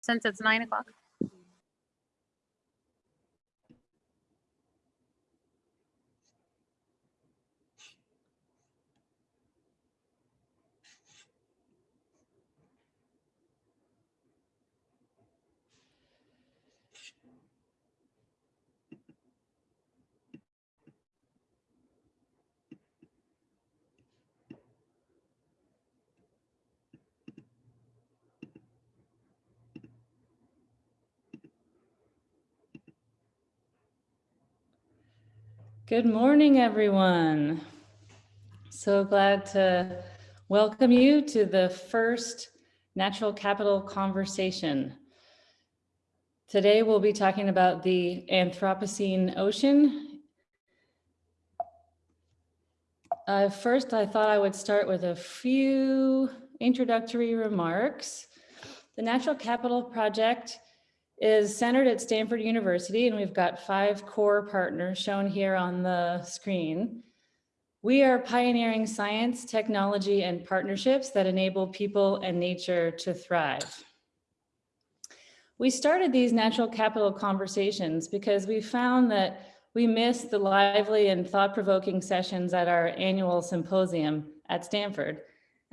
since it's nine o'clock? Good morning, everyone. So glad to welcome you to the first Natural Capital Conversation. Today, we'll be talking about the Anthropocene Ocean. Uh, first, I thought I would start with a few introductory remarks. The Natural Capital Project is centered at Stanford University, and we've got five core partners shown here on the screen. We are pioneering science, technology, and partnerships that enable people and nature to thrive. We started these natural capital conversations because we found that we missed the lively and thought-provoking sessions at our annual symposium at Stanford,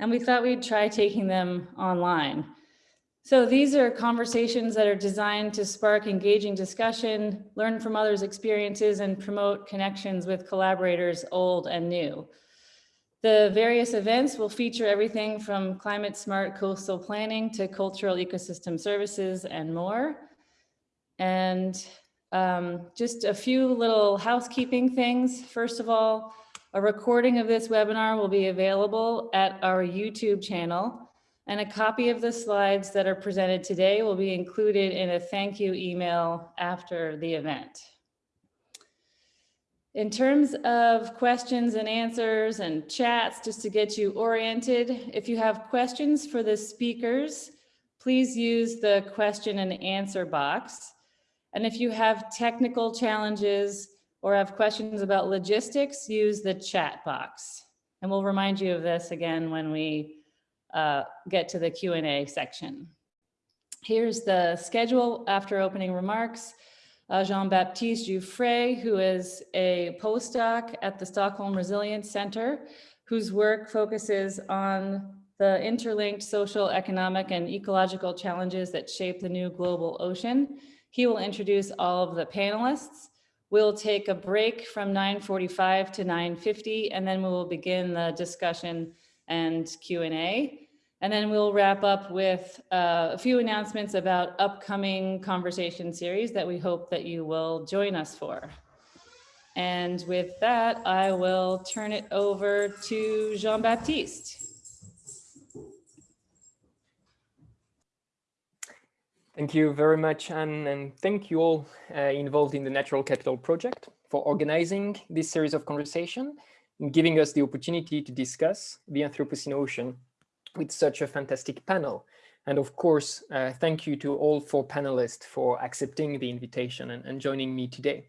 and we thought we'd try taking them online. So these are conversations that are designed to spark engaging discussion, learn from others' experiences, and promote connections with collaborators old and new. The various events will feature everything from climate smart coastal planning to cultural ecosystem services and more. And um, just a few little housekeeping things. First of all, a recording of this webinar will be available at our YouTube channel and a copy of the slides that are presented today will be included in a thank you email after the event. In terms of questions and answers and chats, just to get you oriented, if you have questions for the speakers, please use the question and answer box. And if you have technical challenges or have questions about logistics, use the chat box. And we'll remind you of this again when we uh, get to the Q&A section. Here's the schedule after opening remarks. Uh, Jean-Baptiste Jouffray, who is a postdoc at the Stockholm Resilience Center, whose work focuses on the interlinked social, economic, and ecological challenges that shape the new global ocean. He will introduce all of the panelists. We'll take a break from 9.45 to 9.50, and then we will begin the discussion and Q&A. And then we'll wrap up with uh, a few announcements about upcoming conversation series that we hope that you will join us for. And with that, I will turn it over to Jean-Baptiste. Thank you very much, Anne, and thank you all uh, involved in the Natural Capital Project for organizing this series of conversation and giving us the opportunity to discuss the Anthropocene Ocean with such a fantastic panel. And of course, uh, thank you to all four panelists for accepting the invitation and, and, joining me today.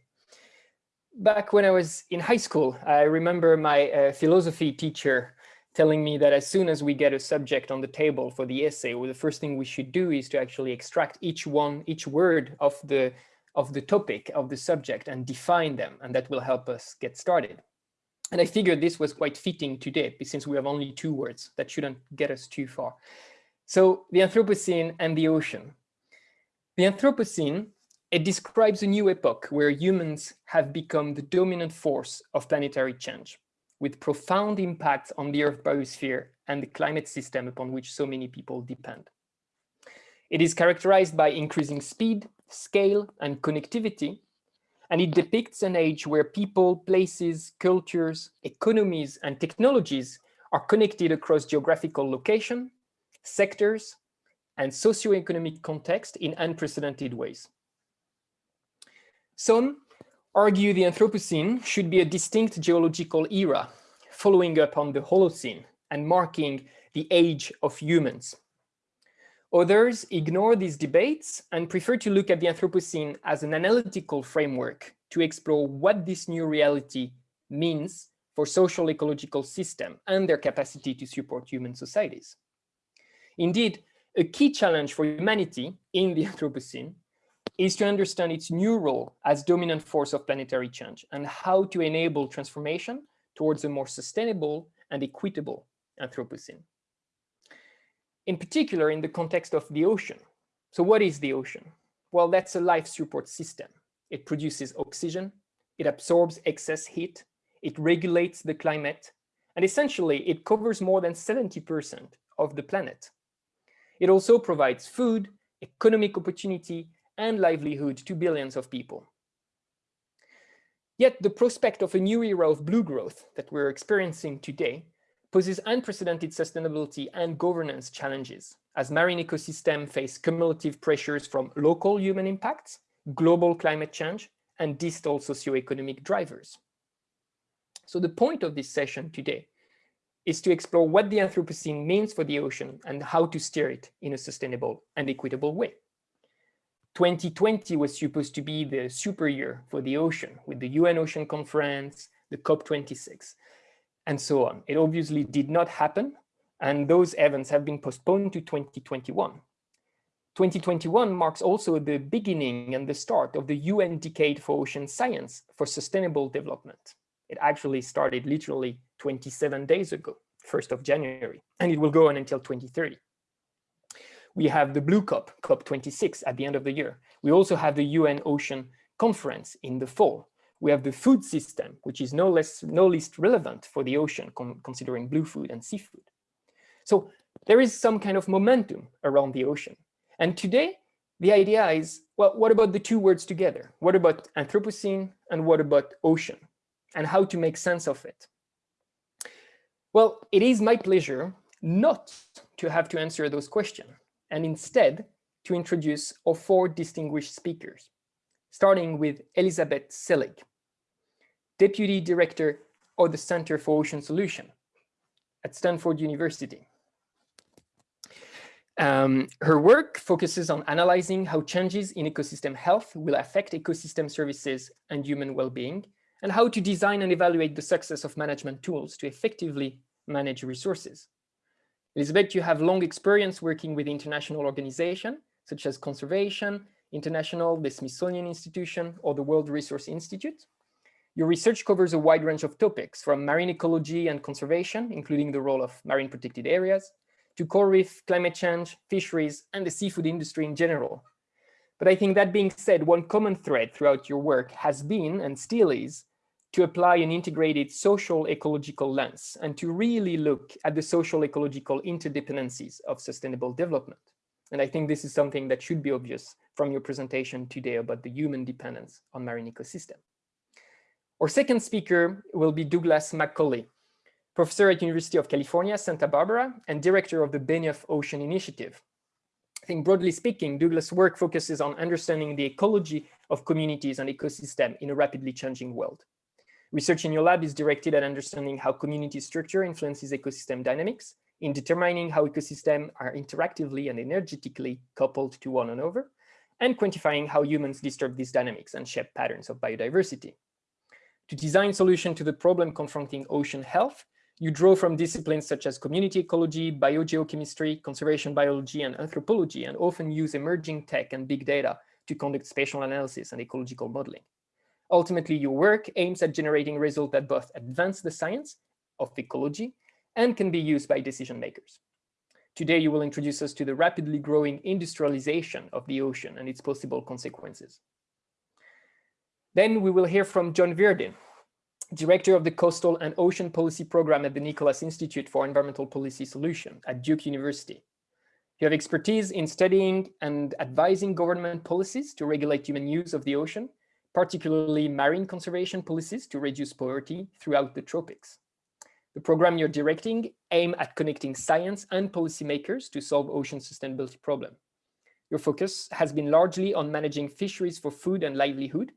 Back when I was in high school, I remember my uh, philosophy teacher telling me that as soon as we get a subject on the table for the essay, well, the first thing we should do is to actually extract each one, each word of the, of the topic, of the subject and define them. And that will help us get started. And I figured this was quite fitting today, since we have only two words that shouldn't get us too far. So the Anthropocene and the ocean. The Anthropocene, it describes a new epoch where humans have become the dominant force of planetary change, with profound impacts on the Earth biosphere and the climate system upon which so many people depend. It is characterized by increasing speed, scale, and connectivity, and it depicts an age where people, places, cultures, economies, and technologies are connected across geographical location, sectors, and socioeconomic context in unprecedented ways. Some argue the Anthropocene should be a distinct geological era, following up on the Holocene and marking the age of humans. Others ignore these debates and prefer to look at the Anthropocene as an analytical framework to explore what this new reality means for social ecological system and their capacity to support human societies. Indeed, a key challenge for humanity in the Anthropocene is to understand its new role as dominant force of planetary change and how to enable transformation towards a more sustainable and equitable Anthropocene. In particular, in the context of the ocean. So what is the ocean? Well, that's a life support system. It produces oxygen, it absorbs excess heat, it regulates the climate, and essentially it covers more than 70% of the planet. It also provides food, economic opportunity, and livelihood to billions of people. Yet the prospect of a new era of blue growth that we're experiencing today poses unprecedented sustainability and governance challenges as marine ecosystems face cumulative pressures from local human impacts, global climate change, and distal socioeconomic drivers. So the point of this session today is to explore what the Anthropocene means for the ocean and how to steer it in a sustainable and equitable way. 2020 was supposed to be the super year for the ocean with the UN Ocean Conference, the COP26, and so on. It obviously did not happen, and those events have been postponed to 2021. 2021 marks also the beginning and the start of the UN Decade for Ocean Science for Sustainable Development. It actually started literally 27 days ago, 1st of January, and it will go on until 2030 we have the Blue COP, COP26 at the end of the year. We also have the UN Ocean Conference in the fall. We have the food system, which is no less no least relevant for the ocean, considering blue food and seafood. So there is some kind of momentum around the ocean. And today, the idea is, well, what about the two words together? What about Anthropocene and what about ocean? And how to make sense of it? Well, it is my pleasure not to have to answer those questions and instead to introduce our four distinguished speakers, starting with Elizabeth Selig, Deputy Director of the Center for Ocean Solution at Stanford University. Um, her work focuses on analyzing how changes in ecosystem health will affect ecosystem services and human well-being, and how to design and evaluate the success of management tools to effectively manage resources. Elizabeth, you have long experience working with international organizations such as Conservation International, the Smithsonian Institution, or the World Resource Institute. Your research covers a wide range of topics from marine ecology and conservation, including the role of marine protected areas, to coral reef, climate change, fisheries, and the seafood industry in general. But I think that being said, one common thread throughout your work has been and still is to apply an integrated social ecological lens and to really look at the social ecological interdependencies of sustainable development. And I think this is something that should be obvious from your presentation today about the human dependence on marine ecosystem. Our second speaker will be Douglas McCauley, professor at University of California, Santa Barbara, and director of the Benioff Ocean Initiative. I think broadly speaking, Douglas' work focuses on understanding the ecology of communities and ecosystem in a rapidly changing world. Research in your lab is directed at understanding how community structure influences ecosystem dynamics, in determining how ecosystems are interactively and energetically coupled to one another, and quantifying how humans disturb these dynamics and shape patterns of biodiversity. To design solutions to the problem confronting ocean health, you draw from disciplines such as community ecology, biogeochemistry, conservation biology, and anthropology, and often use emerging tech and big data to conduct spatial analysis and ecological modeling. Ultimately, your work aims at generating results that both advance the science of ecology and can be used by decision makers. Today, you will introduce us to the rapidly growing industrialization of the ocean and its possible consequences. Then we will hear from John Virdin, Director of the Coastal and Ocean Policy Program at the Nicholas Institute for Environmental Policy Solution at Duke University. You have expertise in studying and advising government policies to regulate human use of the ocean particularly marine conservation policies to reduce poverty throughout the tropics. The program you're directing aim at connecting science and policymakers to solve ocean sustainability problem. Your focus has been largely on managing fisheries for food and livelihood,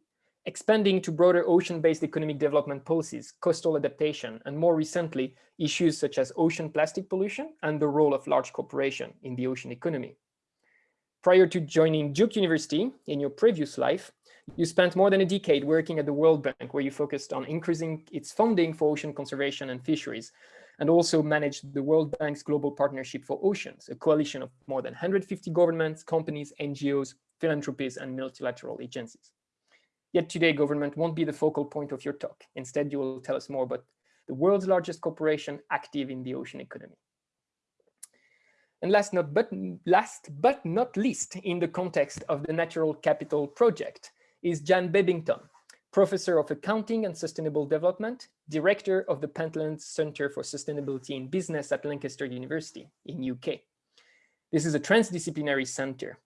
expanding to broader ocean-based economic development policies, coastal adaptation, and more recently, issues such as ocean plastic pollution and the role of large corporation in the ocean economy. Prior to joining Duke University in your previous life, you spent more than a decade working at the World Bank, where you focused on increasing its funding for ocean conservation and fisheries. and also managed the World Bank's Global Partnership for Oceans, a coalition of more than 150 governments, companies, NGOs, philanthropies, and multilateral agencies. Yet today, government won't be the focal point of your talk. Instead, you will tell us more about the world's largest corporation active in the ocean economy. And last, not but, last but not least, in the context of the Natural Capital Project, is Jan Bebbington, Professor of Accounting and Sustainable Development, Director of the Pentland Center for Sustainability in Business at Lancaster University in UK. This is a transdisciplinary center.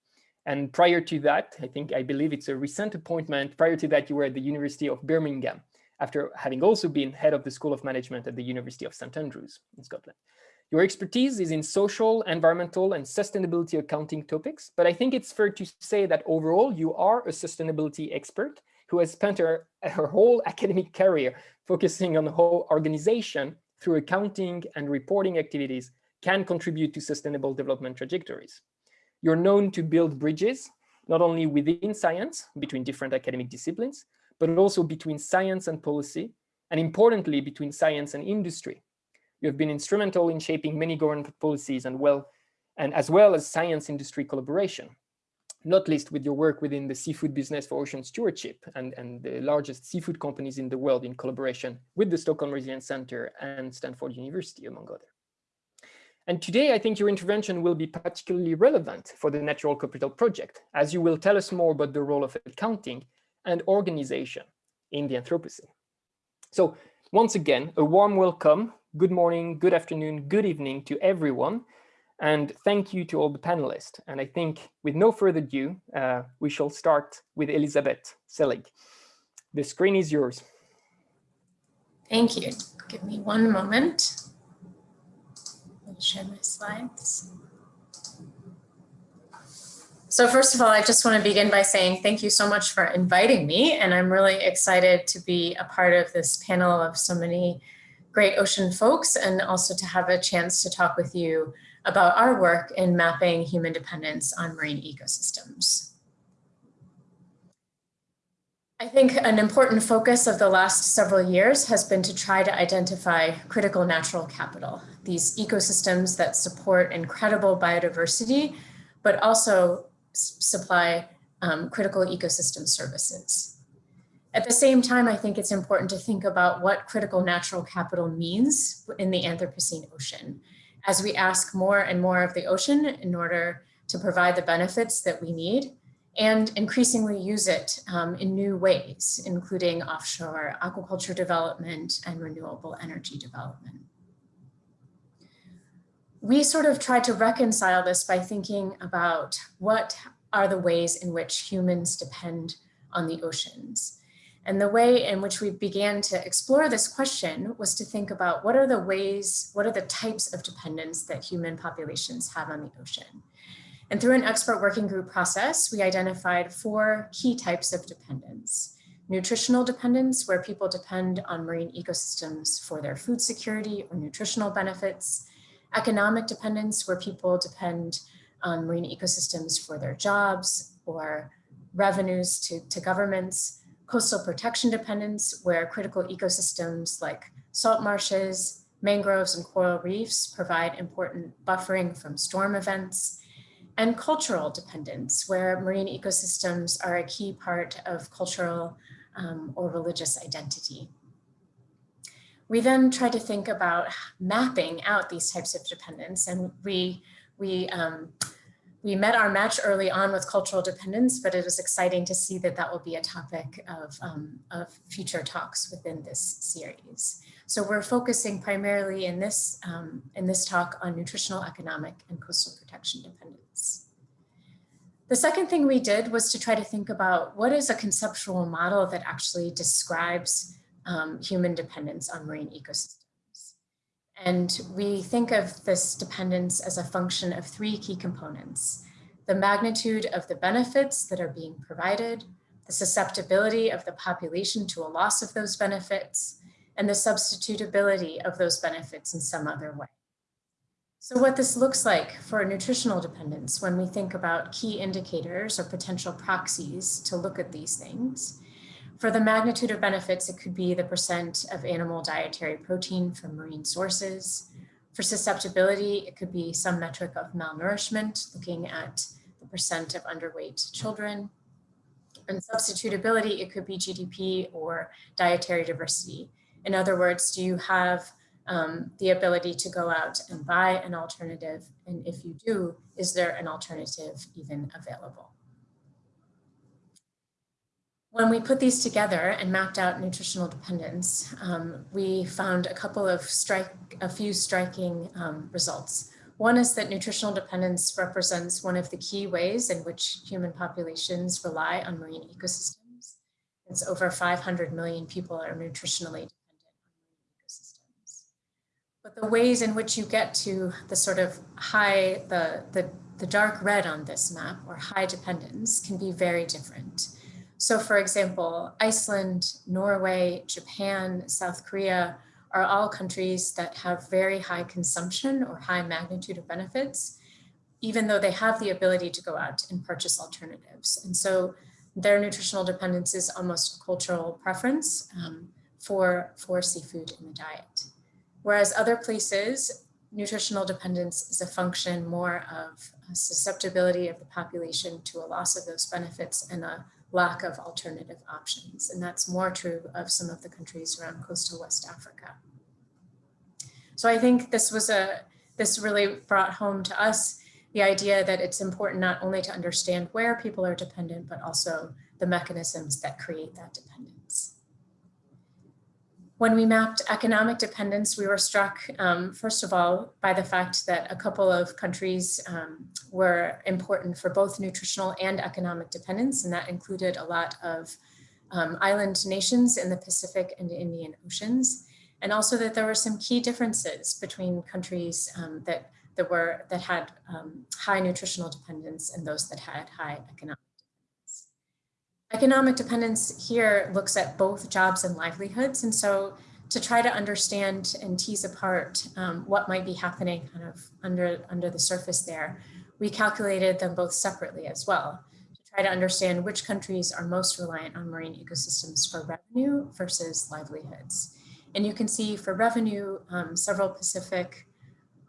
And prior to that, I think, I believe it's a recent appointment. Prior to that, you were at the University of Birmingham, after having also been head of the School of Management at the University of St. Andrews in Scotland. Your expertise is in social, environmental, and sustainability accounting topics, but I think it's fair to say that overall you are a sustainability expert who has spent her, her whole academic career focusing on how organization through accounting and reporting activities can contribute to sustainable development trajectories. You're known to build bridges, not only within science, between different academic disciplines, but also between science and policy, and importantly, between science and industry. You have been instrumental in shaping many government policies and well, and as well as science industry collaboration, not least with your work within the seafood business for ocean stewardship and, and the largest seafood companies in the world in collaboration with the Stockholm Resilience Center and Stanford University, among others. And today, I think your intervention will be particularly relevant for the Natural Capital Project, as you will tell us more about the role of accounting and organization in the Anthropocene. So once again, a warm welcome good morning, good afternoon, good evening to everyone. And thank you to all the panelists. And I think with no further ado, uh, we shall start with Elizabeth Selig. The screen is yours. Thank you. Give me one moment. I'll share my slides. So first of all, I just want to begin by saying thank you so much for inviting me. And I'm really excited to be a part of this panel of so many great ocean folks and also to have a chance to talk with you about our work in mapping human dependence on marine ecosystems. I think an important focus of the last several years has been to try to identify critical natural capital, these ecosystems that support incredible biodiversity, but also supply um, critical ecosystem services. At the same time, I think it's important to think about what critical natural capital means in the Anthropocene ocean as we ask more and more of the ocean in order to provide the benefits that we need and increasingly use it um, in new ways, including offshore aquaculture development and renewable energy development. We sort of tried to reconcile this by thinking about what are the ways in which humans depend on the oceans. And the way in which we began to explore this question was to think about what are the ways, what are the types of dependence that human populations have on the ocean. And through an expert working group process, we identified four key types of dependence. Nutritional dependence, where people depend on marine ecosystems for their food security or nutritional benefits. Economic dependence, where people depend on marine ecosystems for their jobs or revenues to, to governments coastal protection dependence, where critical ecosystems like salt marshes, mangroves, and coral reefs provide important buffering from storm events, and cultural dependence, where marine ecosystems are a key part of cultural um, or religious identity. We then try to think about mapping out these types of dependence, and we, we um, we met our match early on with cultural dependence, but it was exciting to see that that will be a topic of, um, of future talks within this series. So we're focusing primarily in this, um, in this talk on nutritional, economic, and coastal protection dependence. The second thing we did was to try to think about what is a conceptual model that actually describes um, human dependence on marine ecosystems. And we think of this dependence as a function of three key components. The magnitude of the benefits that are being provided, the susceptibility of the population to a loss of those benefits, and the substitutability of those benefits in some other way. So what this looks like for a nutritional dependence when we think about key indicators or potential proxies to look at these things, For the magnitude of benefits, it could be the percent of animal dietary protein from marine sources. For susceptibility, it could be some metric of malnourishment, looking at the percent of underweight children. And substitutability, it could be GDP or dietary diversity. In other words, do you have um, the ability to go out and buy an alternative? And if you do, is there an alternative even available? When we put these together and mapped out nutritional dependence, um, we found a couple of strike, a few striking um, results. One is that nutritional dependence represents one of the key ways in which human populations rely on marine ecosystems. It's over 500 million people are nutritionally dependent on marine ecosystems. but the ways in which you get to the sort of high, the, the, the dark red on this map or high dependence can be very different. So for example, Iceland, Norway, Japan, South Korea are all countries that have very high consumption or high magnitude of benefits, even though they have the ability to go out and purchase alternatives. And so their nutritional dependence is almost a cultural preference um, for, for seafood in the diet. Whereas other places, nutritional dependence is a function more of susceptibility of the population to a loss of those benefits and a lack of alternative options. And that's more true of some of the countries around coastal West Africa. So I think this was a, this really brought home to us the idea that it's important not only to understand where people are dependent, but also the mechanisms that create that dependence. When we mapped economic dependence, we were struck, um, first of all, by the fact that a couple of countries um, were important for both nutritional and economic dependence, and that included a lot of um, island nations in the Pacific and Indian Oceans, and also that there were some key differences between countries um, that, that, were, that had um, high nutritional dependence and those that had high economic Economic dependence here looks at both jobs and livelihoods. And so to try to understand and tease apart um, what might be happening kind of under, under the surface there, we calculated them both separately as well to try to understand which countries are most reliant on marine ecosystems for revenue versus livelihoods. And you can see for revenue, um, several Pacific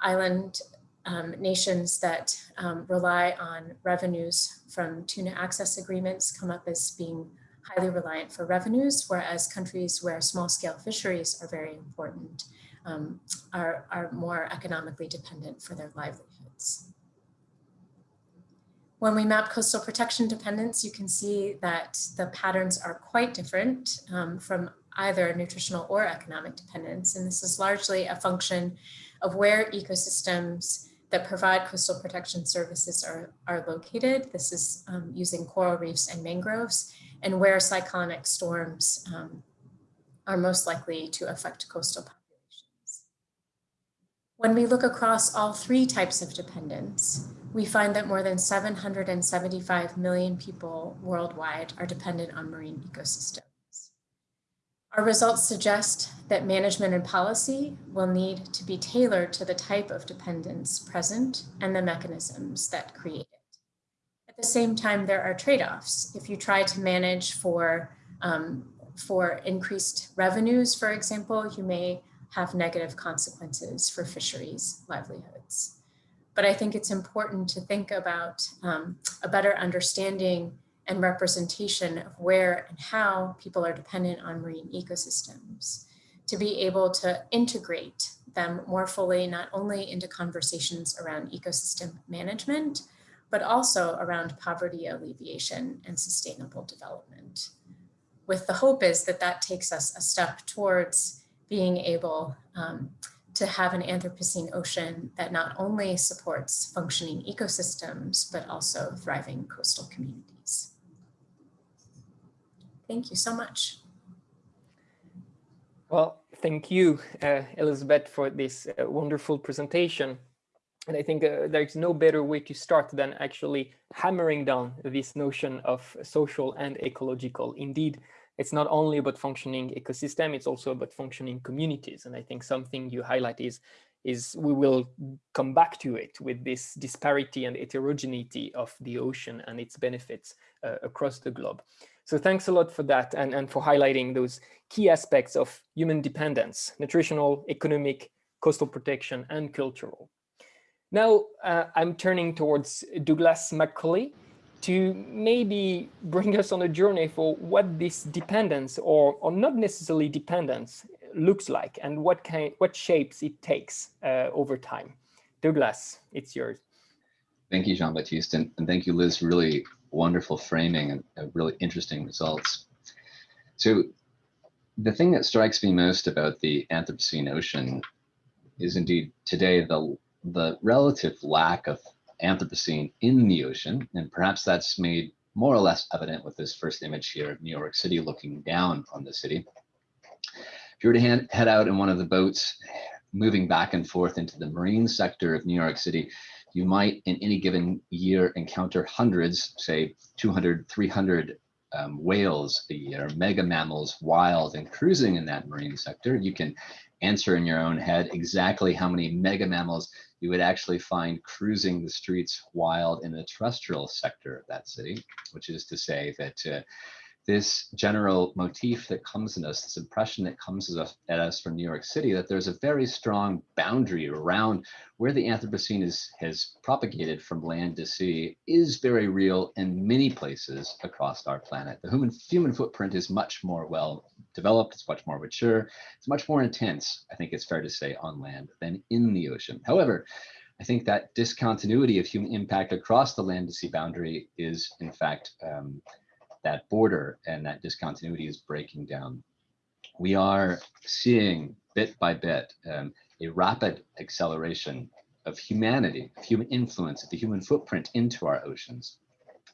island um, nations that um, rely on revenues from tuna access agreements come up as being highly reliant for revenues, whereas countries where small scale fisheries are very important um, are, are more economically dependent for their livelihoods. When we map coastal protection dependence, you can see that the patterns are quite different um, from either nutritional or economic dependence. And this is largely a function of where ecosystems that provide coastal protection services are, are located. This is um, using coral reefs and mangroves and where cyclonic storms um, are most likely to affect coastal populations. When we look across all three types of dependence, we find that more than 775 million people worldwide are dependent on marine ecosystems. Our results suggest that management and policy will need to be tailored to the type of dependence present and the mechanisms that create it. At the same time, there are trade-offs. If you try to manage for, um, for increased revenues, for example, you may have negative consequences for fisheries livelihoods. But I think it's important to think about um, a better understanding and representation of where and how people are dependent on marine ecosystems to be able to integrate them more fully, not only into conversations around ecosystem management, but also around poverty alleviation and sustainable development. With the hope is that that takes us a step towards being able um, to have an Anthropocene ocean that not only supports functioning ecosystems, but also thriving coastal communities. Thank you so much. Well, thank you, uh, Elizabeth, for this uh, wonderful presentation. And I think uh, there's no better way to start than actually hammering down this notion of social and ecological. Indeed, it's not only about functioning ecosystem, it's also about functioning communities. And I think something you highlight is is we will come back to it with this disparity and heterogeneity of the ocean and its benefits uh, across the globe. So thanks a lot for that and, and for highlighting those key aspects of human dependence, nutritional, economic, coastal protection, and cultural. Now uh, I'm turning towards Douglas McCauley to maybe bring us on a journey for what this dependence or, or not necessarily dependence looks like and what kind, what shapes it takes uh, over time. Douglas, it's yours. Thank you, Jean-Baptiste, and, and, thank you, Liz. Really wonderful framing and really interesting results. So the thing that strikes me most about the Anthropocene ocean is indeed today the, the relative lack of Anthropocene in the ocean, and perhaps that's made more or less evident with this first image here of New York City looking down on the city. If you were to hand, head out in one of the boats, moving back and forth into the marine sector of New York City, you might in any given year encounter hundreds, say 200, 300 um, whales a year, mega mammals, wild and cruising in that marine sector. You can answer in your own head exactly how many mega mammals you would actually find cruising the streets wild in the terrestrial sector of that city, which is to say that uh, this general motif that comes in us, this impression that comes at us, from New York City, that there's a very strong boundary around where the Anthropocene is, has propagated from land to sea is very real in many places across our planet. The human, human footprint is much more well developed, it's much more mature, it's much more intense, I think it's fair to say, on land than in the ocean. However, I think that discontinuity of human impact across the land to sea boundary is in fact um, that border and that discontinuity is breaking down. We are seeing bit by bit um, a rapid acceleration of humanity, of human influence, of the human footprint into our oceans.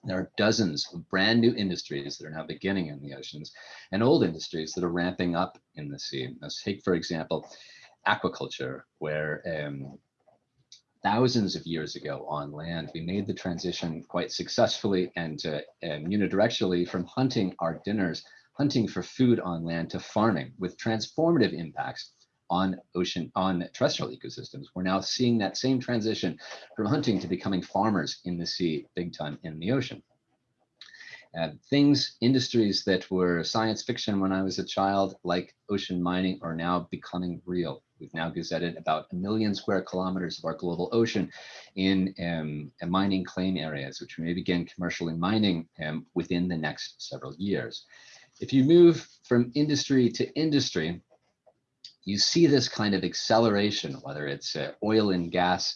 There are dozens of brand new industries that are now beginning in the oceans and old industries that are ramping up in the sea. Let's take, for example, aquaculture, where um, thousands of years ago on land, we made the transition quite successfully and, uh, unidirectionally from hunting our dinners, hunting for food on land to farming with transformative impacts on ocean, on terrestrial ecosystems. We're now seeing that same transition from hunting to becoming farmers in the sea, big time in the ocean. Uh, things, industries that were science fiction when I was a child, like ocean mining, are now becoming real. We've now gazetted about a million square kilometers of our global ocean in um, mining claim areas, which may begin commercially mining um, within the next several years. If you move from industry to industry, you see this kind of acceleration, whether it's uh, oil and gas,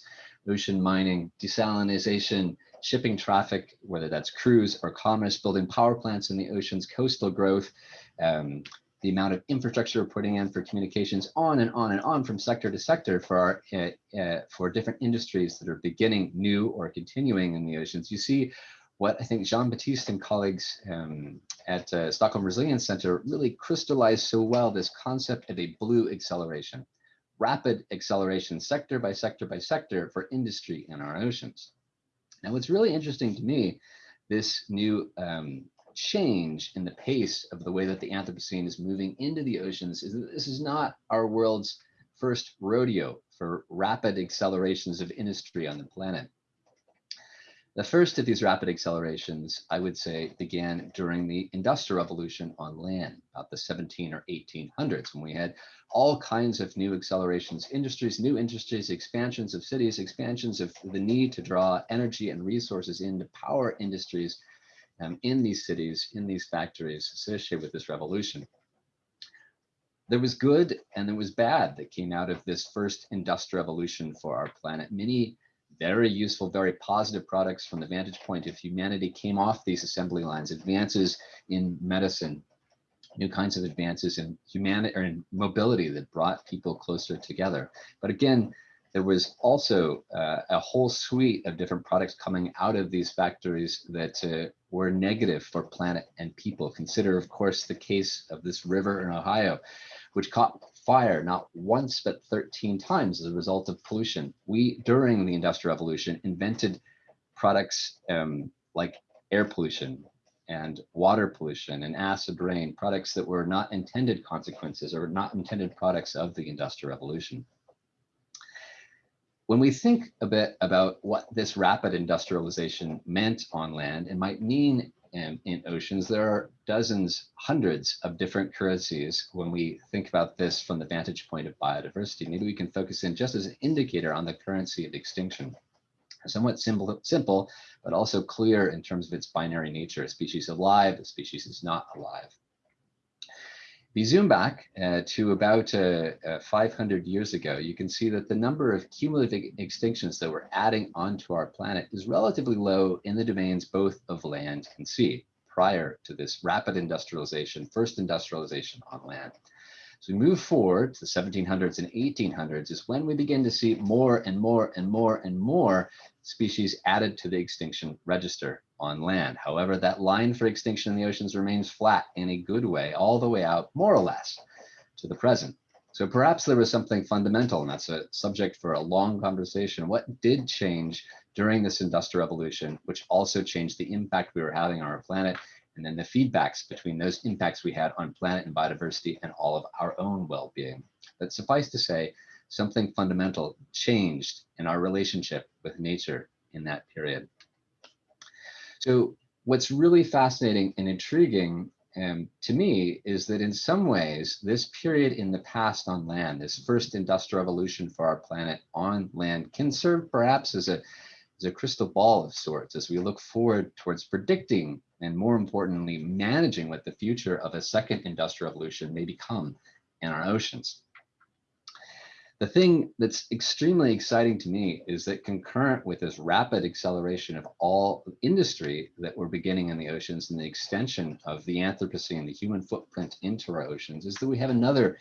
ocean mining, desalination, shipping traffic, whether that's cruise or commerce, building power plants in the oceans, coastal growth, um, the amount of infrastructure we're putting in for communications on and on and on from sector to sector for our uh, uh, for different industries that are beginning new or continuing in the oceans. You see what I think Jean-Baptiste and colleagues um, at uh, Stockholm Resilience Center really crystallized so well this concept of a blue acceleration, rapid acceleration sector by sector by sector for industry in our oceans. Now, what's really interesting to me, this new um, change in the pace of the way that the Anthropocene is moving into the oceans is that this is not our world's first rodeo for rapid accelerations of industry on the planet. The first of these rapid accelerations, I would say, began during the Industrial Revolution on land, about the 17 or 1800s, when we had all kinds of new accelerations, industries, new industries, expansions of cities, expansions of the need to draw energy and resources into power industries um, in these cities, in these factories associated with this revolution. There was good and there was bad that came out of this first industrial revolution for our planet. Many very useful, very positive products from the vantage point of humanity came off these assembly lines, advances in medicine, new kinds of advances in humanity or in mobility that brought people closer together. But again, there was also uh, a whole suite of different products coming out of these factories that uh, were negative for planet and people. Consider, of course, the case of this river in Ohio, which caught fire not once but 13 times as a result of pollution. We, during the Industrial Revolution, invented products um, like air pollution and water pollution and acid rain, products that were not intended consequences or not intended products of the Industrial Revolution. When we think a bit about what this rapid industrialization meant on land and might mean in, in oceans, there are dozens, hundreds of different currencies when we think about this from the vantage point of biodiversity. Maybe we can focus in just as an indicator on the currency of extinction. Somewhat simple, simple, but also clear in terms of its binary nature. A species alive, a species is not alive. You zoom back uh, to about uh, uh, 500 years ago, you can see that the number of cumulative extinctions that we're adding onto our planet is relatively low in the domains both of land and sea prior to this rapid industrialization, first industrialization on land. So we move forward to the 1700s and 1800s is when we begin to see more and more and more and more species added to the extinction register on land. However, that line for extinction in the oceans remains flat in a good way, all the way out, more or less, to the present. So perhaps there was something fundamental, and that's a subject for a long conversation. What did change during this industrial revolution, which also changed the impact we were having on our planet, and then the feedbacks between those impacts we had on planet and biodiversity and all of our own well-being. But suffice to say, something fundamental changed in our relationship with nature in that period. So what's really fascinating and intriguing um, to me is that in some ways, this period in the past on land, this first industrial revolution for our planet on land can serve perhaps as a, as a crystal ball of sorts as we look forward towards predicting and more importantly, managing what the future of a second industrial revolution may become in our oceans. The thing that's extremely exciting to me is that concurrent with this rapid acceleration of all industry that we're beginning in the oceans and the extension of the Anthropocene, and the human footprint into our oceans, is that we have another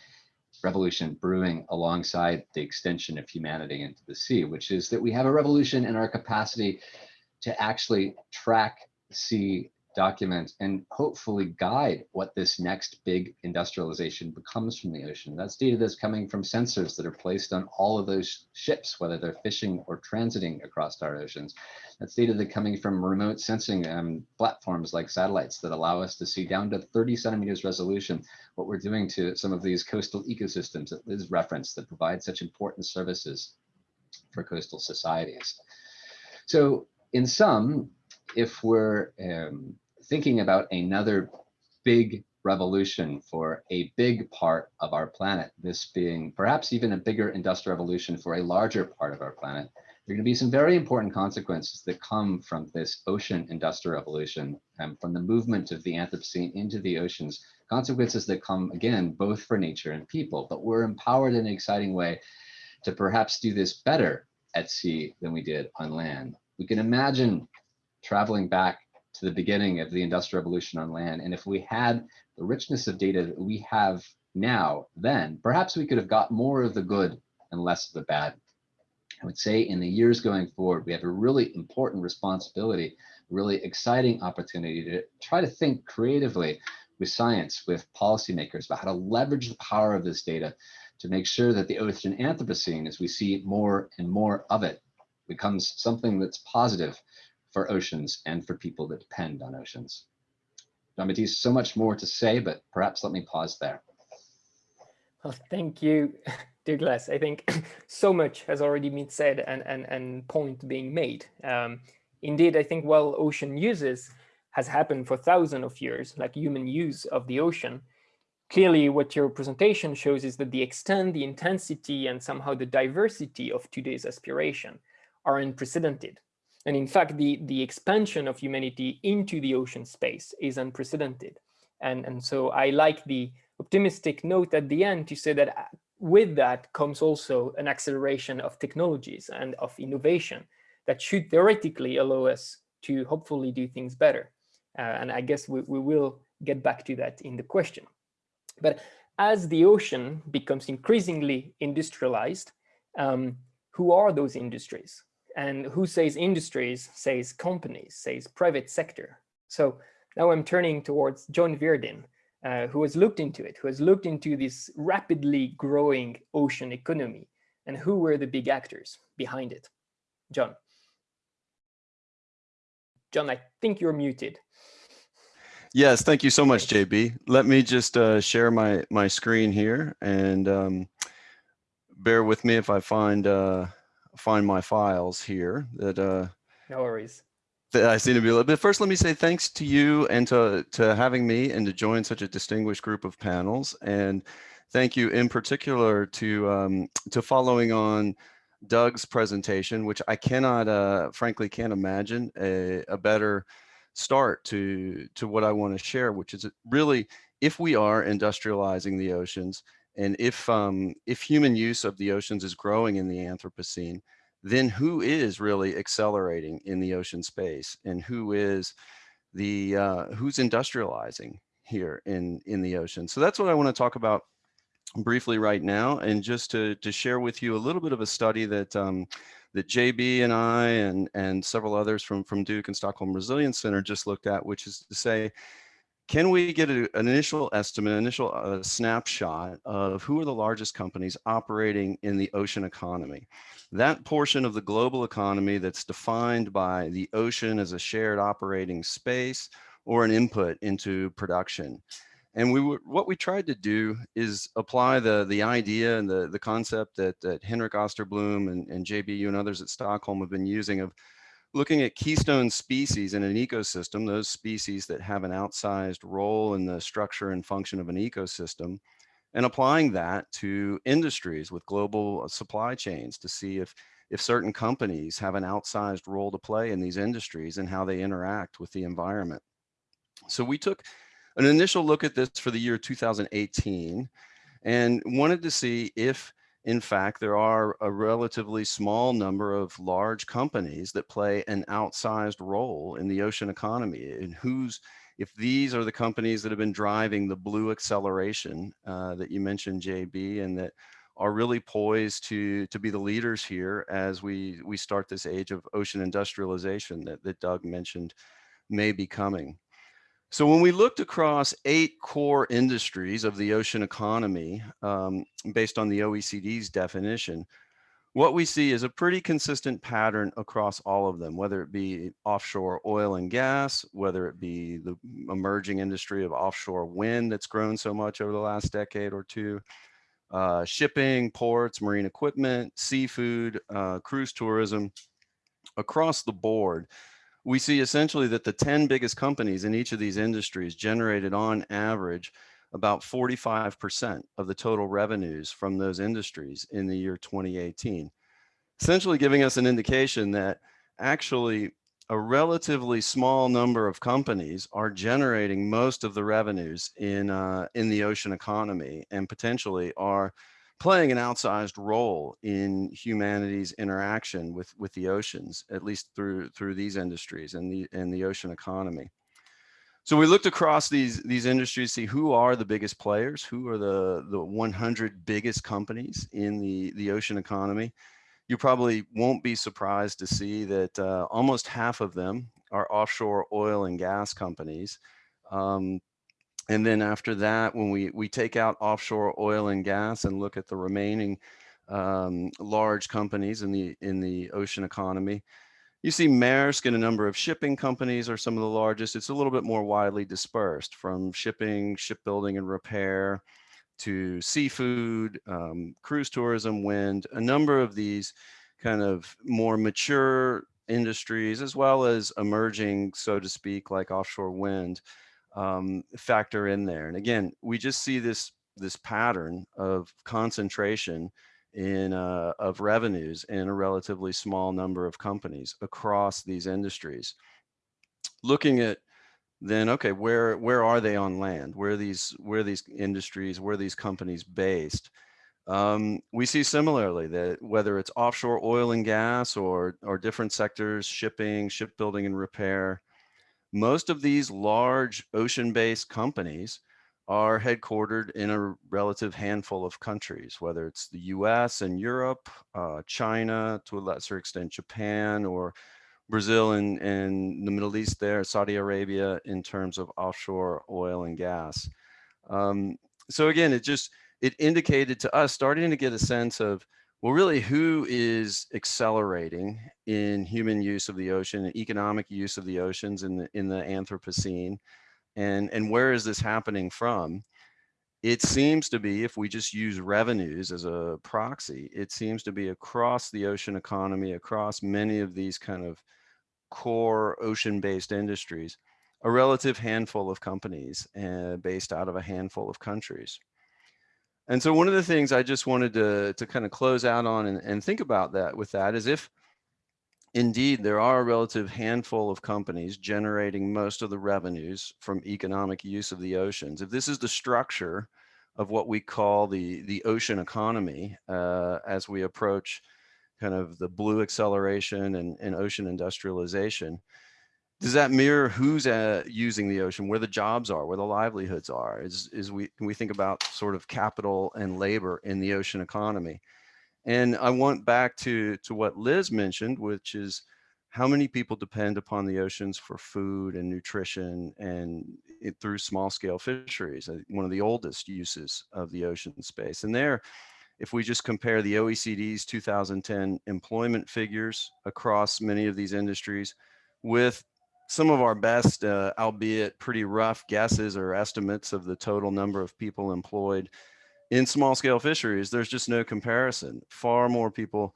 revolution brewing alongside the extension of humanity into the sea, which is that we have a revolution in our capacity to actually track, see, document and hopefully guide what this next big industrialization becomes from the ocean. That's data that's coming from sensors that are placed on all of those ships, whether they're fishing or transiting across our oceans. That's data that's coming from remote sensing um, platforms like satellites that allow us to see down to 30 centimeters resolution what we're doing to some of these coastal ecosystems that Liz referenced that provide such important services for coastal societies. So in sum, if we're um, thinking about another big revolution for a big part of our planet, this being perhaps even a bigger industrial revolution for a larger part of our planet, there are going to be some very important consequences that come from this ocean industrial revolution and from the movement of the Anthropocene into the oceans, consequences that come again, both for nature and people, but we're empowered in an exciting way to perhaps do this better at sea than we did on land. We can imagine traveling back to the beginning of the industrial revolution on land. And if we had the richness of data that we have now, then perhaps we could have got more of the good and less of the bad. I would say in the years going forward, we have a really important responsibility, really exciting opportunity to try to think creatively with science, with policymakers about how to leverage the power of this data to make sure that the ocean Anthropocene, as we see more and more of it, becomes something that's positive for oceans and for people that depend on oceans. Jean-Baptiste, so much more to say, but perhaps let me pause there. Well, thank you, Douglas. I think so much has already been said and, and, and point being made. Um, indeed, I think while ocean uses has happened for thousands of years, like human use of the ocean, clearly what your presentation shows is that the extent, the intensity, and somehow the diversity of today's aspiration are unprecedented. And in fact, the, the expansion of humanity into the ocean space is unprecedented. And, and so I like the optimistic note at the end to say that uh, with that comes also an acceleration of technologies and of innovation that should theoretically allow us to hopefully do things better. Uh, and I guess we, we will get back to that in the question. But as the ocean becomes increasingly industrialized, um, who are those industries? And who says industries, says companies, says private sector. So now I'm turning towards John Virdin, uh, who has looked into it, who has looked into this rapidly growing ocean economy and who were the big actors behind it. John. John, I think you're muted. Yes, thank you so much, JB. Let me just uh, share my, my screen here and um, bear with me if I find uh, find my files here that uh, No worries. that I seem to be a little bit. First, let me say thanks to you and to, to having me and to join such a distinguished group of panels. And thank you in particular to, um, to following on Doug's presentation, which I cannot, uh, frankly, can't imagine a, a better start to, to what I want to share, which is really if we are industrializing the oceans and if, um, if human use of the oceans is growing in the Anthropocene, then who is really accelerating in the ocean space? And who is the uh, who's industrializing here in in the ocean? So that's what i want to talk about briefly right now and just to to share with you a little bit of a study that um, that JB and I and and several others from from Duke and Stockholm Resilience Center just looked at, which is to say, can we get a, an initial estimate, initial uh, snapshot of who are the largest companies operating in the ocean economy? That portion of the global economy that's defined by the ocean as a shared operating space or an input into production. And we what we tried to do is apply the, the idea and the, the concept that, that Henrik Osterblom and, and JBU and others at Stockholm have been using of looking at keystone species in an ecosystem, those species that have an outsized role in the structure and function of an ecosystem, and applying that to industries with global uh, supply chains to see if, if certain companies have an outsized role to play in these industries and how they interact with the environment. So we took an initial look at this for the year 2018 and wanted to see if in fact, there are a relatively small number of large companies that play an outsized role in the ocean economy and who's if these are the companies that have been driving the blue acceleration uh, that you mentioned, JB, and that are really poised to to be the leaders here as we we start this age of ocean industrialization that, that Doug mentioned may be coming. So when we looked across eight core industries of the ocean economy, um, based on the OECD's definition, what we see is a pretty consistent pattern across all of them, whether it be offshore oil and gas, whether it be the emerging industry of offshore wind that's grown so much over the last decade or two, uh, shipping, ports, marine equipment, seafood, uh, cruise tourism, across the board we see essentially that the 10 biggest companies in each of these industries generated on average about 45% of the total revenues from those industries in the year 2018. Essentially giving us an indication that actually a relatively small number of companies are generating most of the revenues in, uh, in the ocean economy and potentially are playing an outsized role in humanity's interaction with, with the oceans, at least through, through these industries and the, and the ocean economy. So we looked across these, these industries, see who are the biggest players, who are the, the 100 biggest companies in the, the ocean economy. You probably won't be surprised to see that uh, almost half of them are offshore oil and gas companies. Um, and then after that, when we, we take out offshore oil and gas and look at the remaining um, large companies in the, in the ocean economy, you see Maersk and a number of shipping companies are some of the largest. It's a little bit more widely dispersed from shipping, shipbuilding and repair to seafood, um, cruise tourism, wind, a number of these kind of more mature industries, as well as emerging, so to speak, like offshore wind um, factor in there. And again, we just see this this pattern of concentration in uh, of revenues in a relatively small number of companies across these industries. Looking at then, okay, where where are they on land? Where are these where these industries? Where are these companies based? Um, we see similarly that whether it's offshore oil and gas or or different sectors, shipping, shipbuilding and repair, most of these large ocean-based companies are headquartered in a relative handful of countries, whether it's the US and Europe, uh, China, to a lesser extent, Japan, or Brazil and, and the Middle East there, Saudi Arabia in terms of offshore oil and gas. Um, so again, it just, it indicated to us starting to get a sense of well, really, who is accelerating in human use of the ocean economic use of the oceans in the in the Anthropocene, and and where is this happening from? it seems to be, if we just use revenues as a proxy, it seems to be across the ocean economy, across many of these kind of core ocean-based industries, a relative handful of companies uh, based out of a handful of countries. And so one of the things I just wanted to, to kind of close out on and, and think about that with that is if indeed there are a relative handful of companies generating most of the revenues from economic use of the oceans, if this is the structure of what we call the, the ocean economy uh, as we approach kind of the blue acceleration and, and ocean industrialization, does that mirror who's uh, using the ocean, where the jobs are, where the livelihoods are? Is, is we, we think about sort of capital and labor in the ocean economy? And I want back to, to what Liz mentioned, which is how many people depend upon the oceans for food and nutrition and it, through small scale fisheries, uh, one of the oldest uses of the ocean space. And there, if we just compare the OECD's 2010 employment figures across many of these industries with some of our best, uh, albeit pretty rough guesses or estimates of the total number of people employed in small scale fisheries, there's just no comparison. Far more people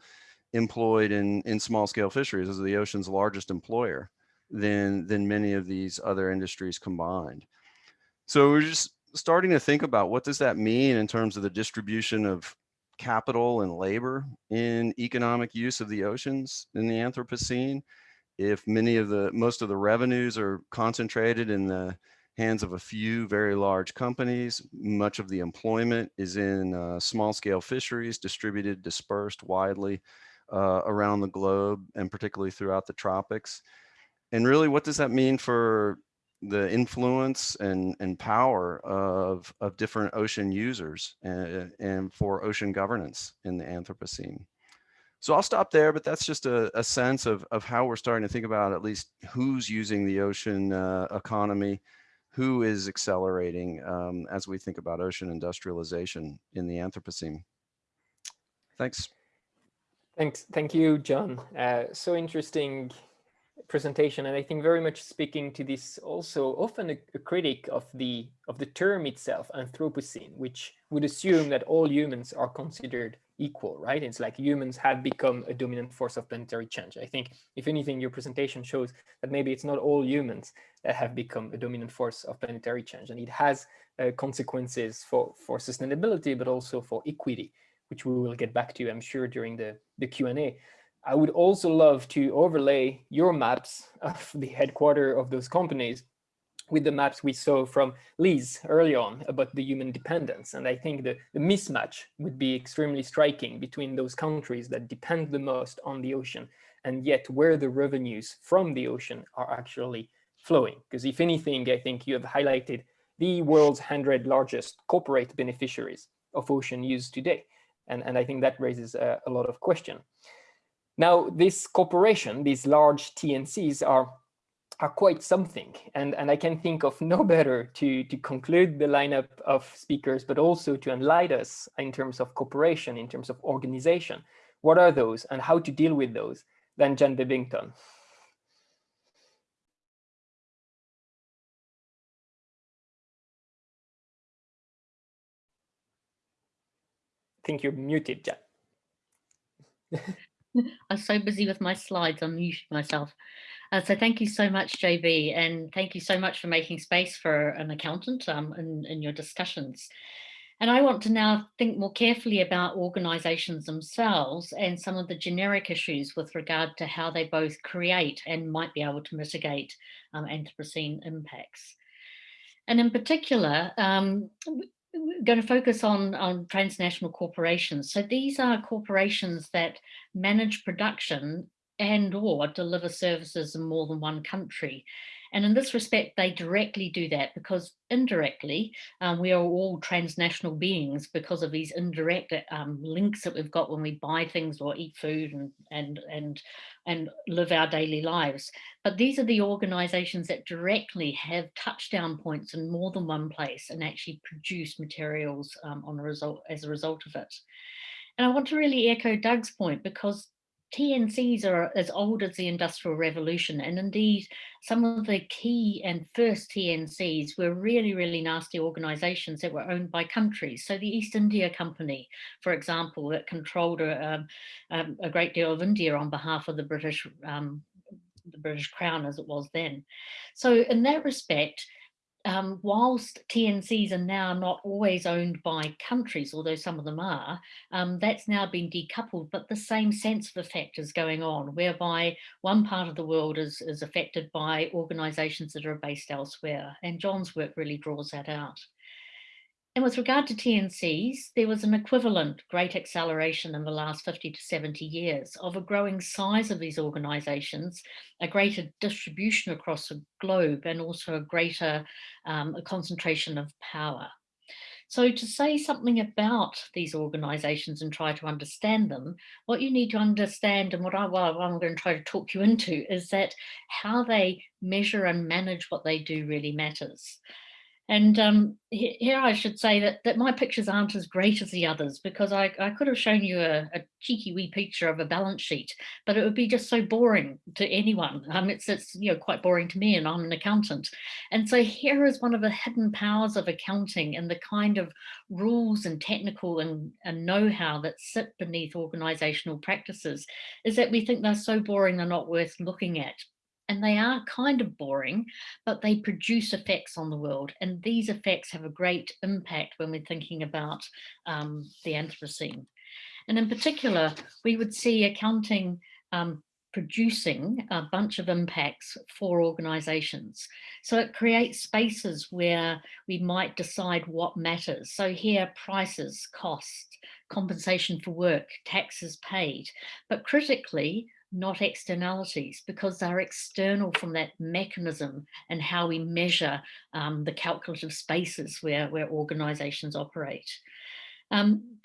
employed in, in small scale fisheries as the ocean's largest employer than, than many of these other industries combined. So we're just starting to think about what does that mean in terms of the distribution of capital and labor in economic use of the oceans in the Anthropocene. If many of the, most of the revenues are concentrated in the hands of a few very large companies. Much of the employment is in uh, small scale fisheries distributed, dispersed widely uh, around the globe and particularly throughout the tropics. And really, what does that mean for the influence and, and power of, of different ocean users and, and for ocean governance in the Anthropocene? So I'll stop there, but that's just a, a sense of, of how we're starting to think about at least who's using the ocean uh, economy who is accelerating um, as we think about ocean industrialization in the Anthropocene. Thanks. Thanks. Thank you, John. Uh, so interesting presentation and I think very much speaking to this also often a, a, critic of the of the term itself Anthropocene which would assume that all humans are considered equal right? It's like humans have become a dominant force of planetary change. I think if anything your presentation shows that maybe it's not all humans that have become a dominant force of planetary change and it has uh, consequences for for sustainability but also for equity which we will get back to I'm sure during the the Q&A I would also love to overlay your maps of the headquarter of those companies with the maps we saw from Liz early on about the human dependence. And I think the, the mismatch would be extremely striking between those countries that depend the most on the ocean and yet where the revenues from the ocean are actually flowing. Because if anything, I think you have highlighted the world's 100 largest corporate beneficiaries of ocean use today. And, and I think that raises a, a lot of question. Now, this corporation, these large TNCs are are quite something. And, and I can think of no better to, to conclude the lineup of speakers, but also to enlighten us in terms of cooperation, in terms of organization. What are those and how to deal with those than Jan Bebbington. I think you're muted, Jan. I'm so busy with my slides, I'm muting myself. Uh, so thank you so much, JB, and thank you so much for making space for an accountant um, in, in your discussions. And I want to now think more carefully about organisations themselves and some of the generic issues with regard to how they both create and might be able to mitigate um, Anthropocene impacts. And in particular, um, going to focus on, on transnational corporations. So these are corporations that manage production and or deliver services in more than one country. And in this respect, they directly do that because indirectly, um, we are all transnational beings because of these indirect um, links that we've got when we buy things or eat food and, and, and, and live our daily lives. But these are the organizations that directly have touchdown points in more than one place and actually produce materials um, on a result as a result of it. And I want to really echo Doug's point because TNCs are as old as the Industrial Revolution, and indeed, some of the key and first TNCs were really, really nasty organizations that were owned by countries. So the East India Company, for example, that controlled a, um, um, a great deal of India on behalf of the British, um, the British Crown as it was then. So in that respect, um, whilst TNCs are now not always owned by countries, although some of them are, um, that's now been decoupled, but the same sense of effect is going on, whereby one part of the world is, is affected by organisations that are based elsewhere. And John's work really draws that out. And with regard to TNCs, there was an equivalent great acceleration in the last 50 to 70 years of a growing size of these organizations, a greater distribution across the globe, and also a greater um, a concentration of power. So to say something about these organizations and try to understand them, what you need to understand and what, I, what I'm going to try to talk you into is that how they measure and manage what they do really matters. And um, here I should say that, that my pictures aren't as great as the others because I, I could have shown you a, a, cheeky wee picture of a balance sheet, but it would be just so boring to anyone. Um, it's, it's you know quite boring to me and I'm an accountant. And so here is one of the hidden powers of accounting and the kind of rules and technical and, and know-how that sit beneath organizational practices is that we think they're so boring they're not worth looking at and they are kind of boring, but they produce effects on the world. And these effects have a great impact when we're thinking about um, the Anthropocene. And in particular, we would see accounting um, producing a bunch of impacts for organizations. So it creates spaces where we might decide what matters. So here, prices, cost, compensation for work, taxes paid, but critically, not externalities because they're external from that mechanism and how we measure um, the calculative spaces where, where organizations operate. Um,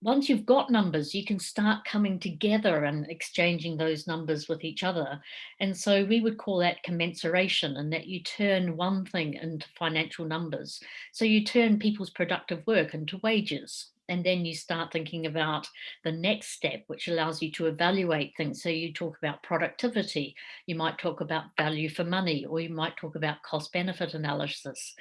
once you've got numbers, you can start coming together and exchanging those numbers with each other. And so we would call that commensuration and that you turn one thing into financial numbers. So you turn people's productive work into wages and then you start thinking about the next step, which allows you to evaluate things. So you talk about productivity, you might talk about value for money, or you might talk about cost benefit analysis.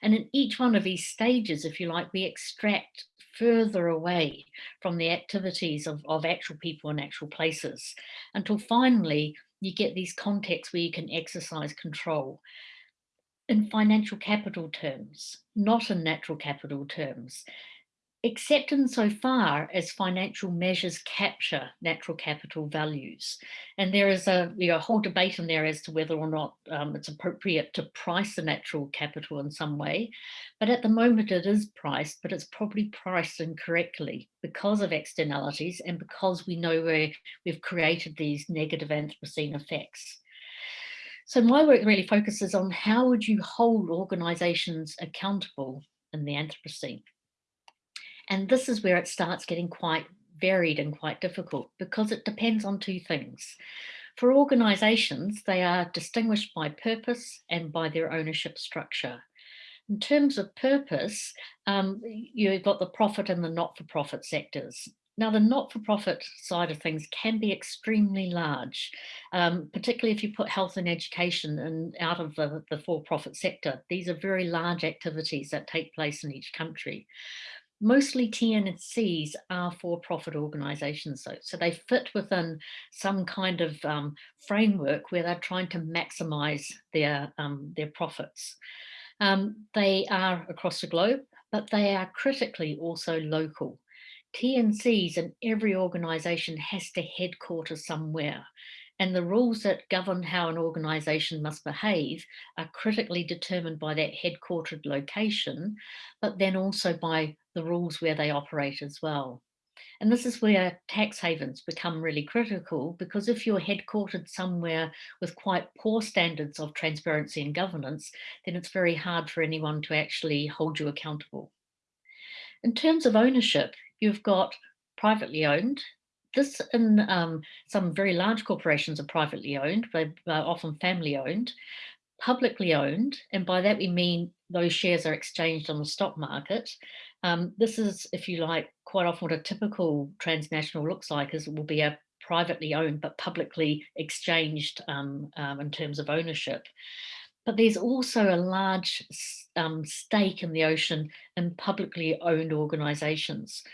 And in each one of these stages, if you like, we extract further away from the activities of, of actual people in actual places until finally you get these contexts where you can exercise control in financial capital terms, not in natural capital terms except insofar as financial measures capture natural capital values. And there is a you know, whole debate in there as to whether or not um, it's appropriate to price the natural capital in some way. But at the moment it is priced, but it's probably priced incorrectly because of externalities and because we know where we've created these negative Anthropocene effects. So my work really focuses on how would you hold organizations accountable in the Anthropocene? And this is where it starts getting quite varied and quite difficult because it depends on two things. For organisations, they are distinguished by purpose and by their ownership structure. In terms of purpose, um, you've got the profit and the not-for-profit sectors. Now, the not-for-profit side of things can be extremely large, um, particularly if you put health and education in, out of the, the for-profit sector. These are very large activities that take place in each country mostly TNCs are for-profit organisations, though, so they fit within some kind of um, framework where they're trying to maximise their um, their profits. Um, they are across the globe, but they are critically also local. TNCs in every organisation has to headquarter somewhere. And the rules that govern how an organisation must behave are critically determined by that headquartered location, but then also by the rules where they operate as well. And this is where tax havens become really critical because if you're headquartered somewhere with quite poor standards of transparency and governance, then it's very hard for anyone to actually hold you accountable. In terms of ownership, you've got privately owned. This in um, some very large corporations are privately owned, but often family owned publicly owned, and by that we mean those shares are exchanged on the stock market. Um, this is, if you like, quite often what a typical transnational looks like is it will be a privately owned but publicly exchanged um, um, in terms of ownership. But there's also a large um, stake in the ocean in publicly owned organisations.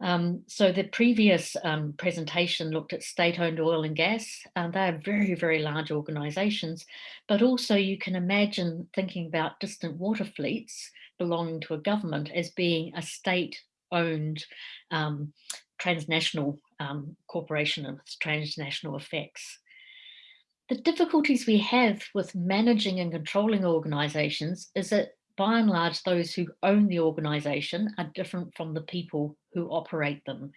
Um, so the previous um, presentation looked at state-owned oil and gas. and they are very, very large organisations, but also you can imagine thinking about distant water fleets belonging to a government as being a state-owned um, transnational um, corporation with transnational effects. The difficulties we have with managing and controlling organisations is that by and large, those who own the organisation are different from the people who operate them.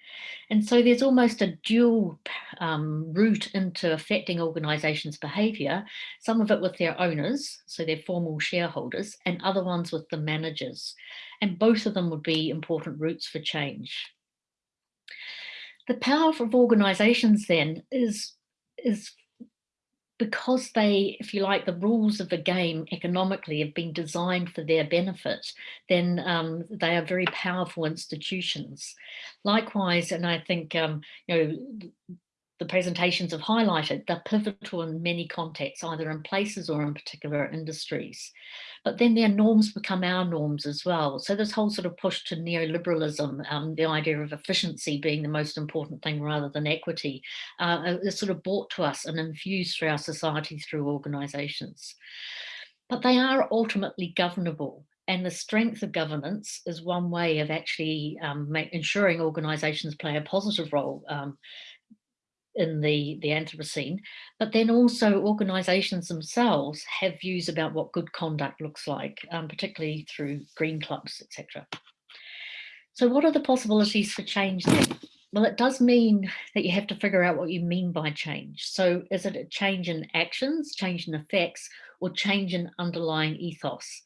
And so there's almost a dual um, route into affecting organisations' behaviour, some of it with their owners, so their formal shareholders, and other ones with the managers. And both of them would be important routes for change. The power of organisations then is, is because they, if you like, the rules of the game economically have been designed for their benefit, then um, they are very powerful institutions. Likewise, and I think, um, you know, the presentations have highlighted, they're pivotal in many contexts, either in places or in particular industries. But then their norms become our norms as well. So this whole sort of push to neoliberalism, um, the idea of efficiency being the most important thing rather than equity, uh, is sort of brought to us and infused through our society through organisations. But they are ultimately governable and the strength of governance is one way of actually um, ensuring organisations play a positive role um, in the, the Anthropocene, but then also organisations themselves have views about what good conduct looks like, um, particularly through green clubs, etc. So what are the possibilities for change then? Well, it does mean that you have to figure out what you mean by change. So is it a change in actions, change in effects, or change in underlying ethos?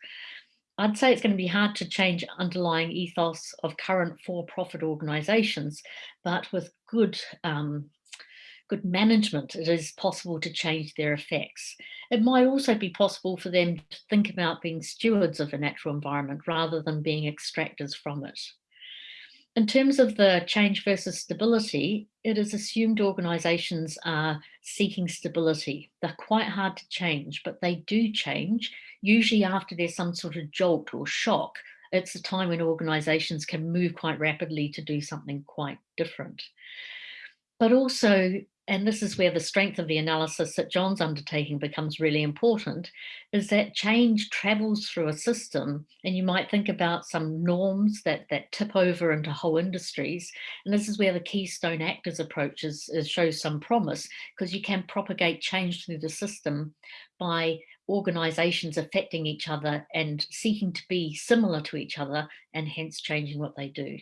I'd say it's going to be hard to change underlying ethos of current for-profit organisations, but with good um, good management, it is possible to change their effects. It might also be possible for them to think about being stewards of a natural environment rather than being extractors from it. In terms of the change versus stability, it is assumed organisations are seeking stability. They're quite hard to change, but they do change, usually after there's some sort of jolt or shock. It's a time when organisations can move quite rapidly to do something quite different. But also and this is where the strength of the analysis that John's undertaking becomes really important, is that change travels through a system and you might think about some norms that, that tip over into whole industries. And this is where the Keystone Actors approach is, is shows some promise because you can propagate change through the system by organizations affecting each other and seeking to be similar to each other and hence changing what they do.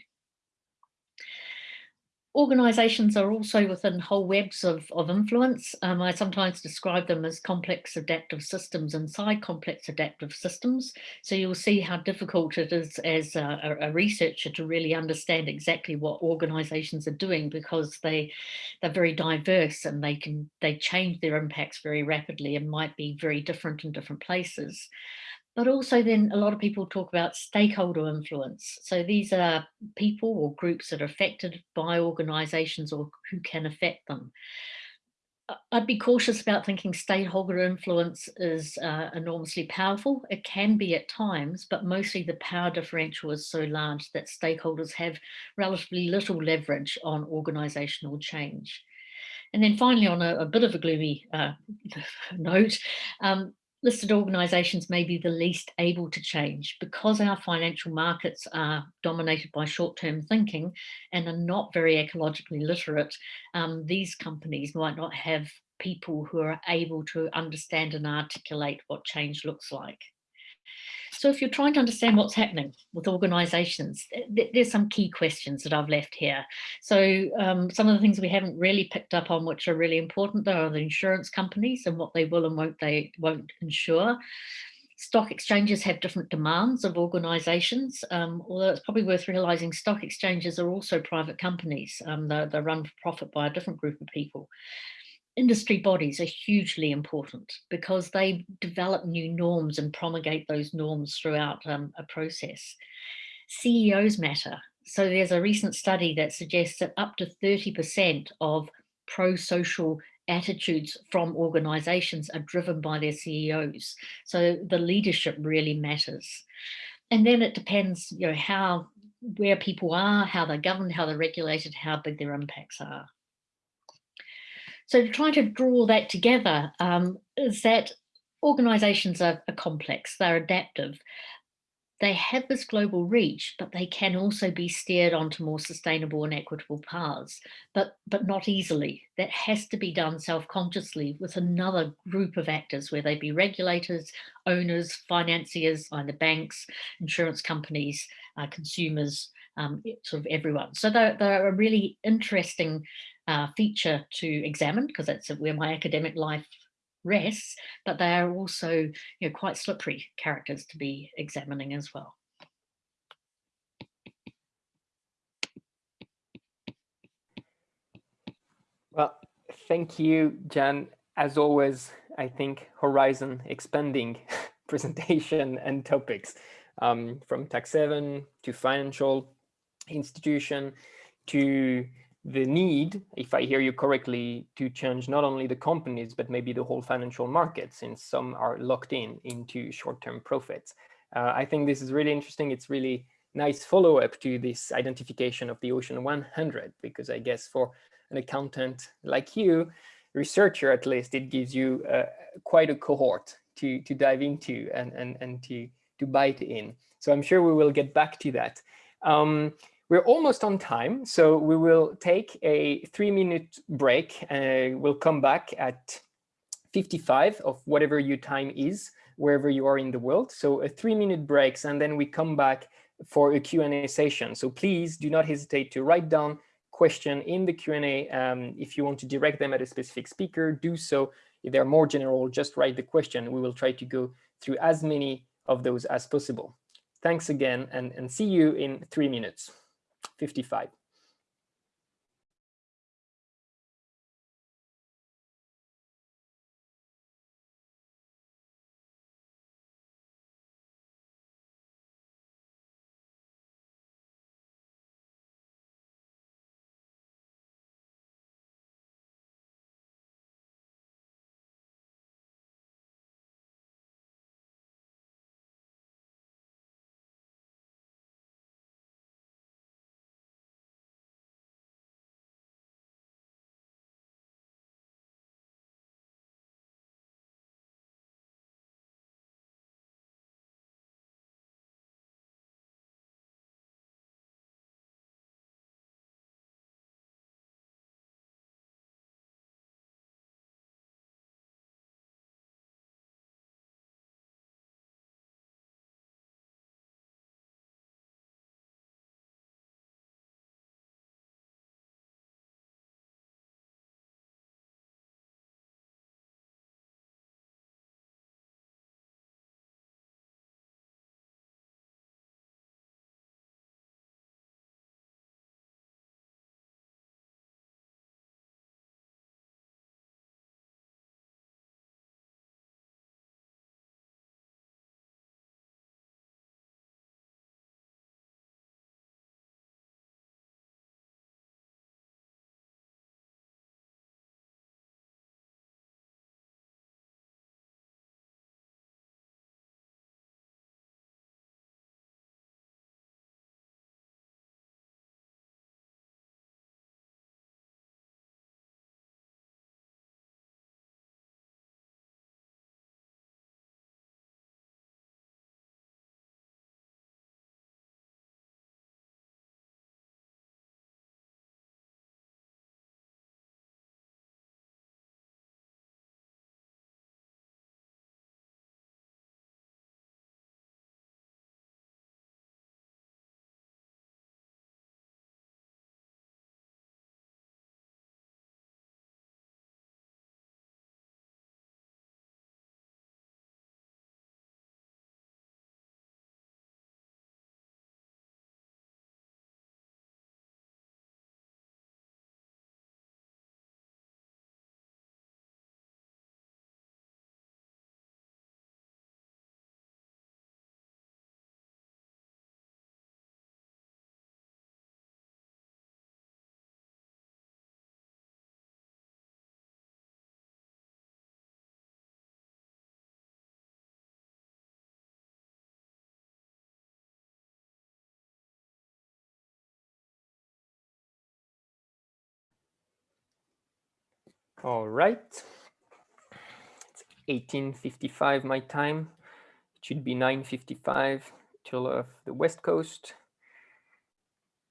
Organisations are also within whole webs of, of influence. Um, I sometimes describe them as complex adaptive systems inside complex adaptive systems. So you'll see how difficult it is as a, a researcher to really understand exactly what organisations are doing because they, they're very diverse and they can they change their impacts very rapidly and might be very different in different places. But also then a lot of people talk about stakeholder influence. So these are people or groups that are affected by organisations or who can affect them. I'd be cautious about thinking stakeholder influence is uh, enormously powerful. It can be at times, but mostly the power differential is so large that stakeholders have relatively little leverage on organisational change. And then finally, on a, a bit of a gloomy uh, note, um, listed organisations may be the least able to change because our financial markets are dominated by short-term thinking and are not very ecologically literate, um, these companies might not have people who are able to understand and articulate what change looks like. So if you're trying to understand what's happening with organisations, there's some key questions that I've left here. So um, some of the things we haven't really picked up on, which are really important, though, are the insurance companies and what they will and won't they won't insure. Stock exchanges have different demands of organisations, um, although it's probably worth realising stock exchanges are also private companies. Um, they're, they're run for profit by a different group of people industry bodies are hugely important because they develop new norms and promulgate those norms throughout um, a process. CEOs matter. So there's a recent study that suggests that up to 30% of pro-social attitudes from organizations are driven by their CEOs. So the leadership really matters. And then it depends, you know, how, where people are, how they're governed, how they're regulated, how big their impacts are. So trying to draw that together um, is that organizations are, are complex, they're adaptive, they have this global reach, but they can also be steered onto more sustainable and equitable paths, but, but not easily. That has to be done self-consciously with another group of actors, where they be regulators, owners, financiers, either banks, insurance companies, uh, consumers, um, sort of everyone. So they're, they're a really interesting uh, feature to examine because that's where my academic life rests, but they are also you know, quite slippery characters to be examining as well. Well, thank you, Jan. As always, I think horizon expanding presentation and topics um, from tax haven to financial institution to the need, if I hear you correctly, to change not only the companies, but maybe the whole financial market, since some are locked in into short-term profits. Uh, I think this is really interesting. It's really nice follow-up to this identification of the Ocean 100, because I guess for an accountant like you, researcher at least, it gives you uh, quite a cohort to, to dive into and, and, and to, to bite in. So I'm sure we will get back to that. Um, we're almost on time, so we will take a three minute break. and we'll come back at 55 of whatever your time is, wherever you are in the world. So a three minute breaks, and then we come back for a Q&A session. So please do not hesitate to write down question in the Q&A. Um, if you want to direct them at a specific speaker, do so. If they're more general, just write the question. We will try to go through as many of those as possible. Thanks again, and, and see you in three minutes. 55. All right. It's 1855 my time. It should be 955 till of the West Coast.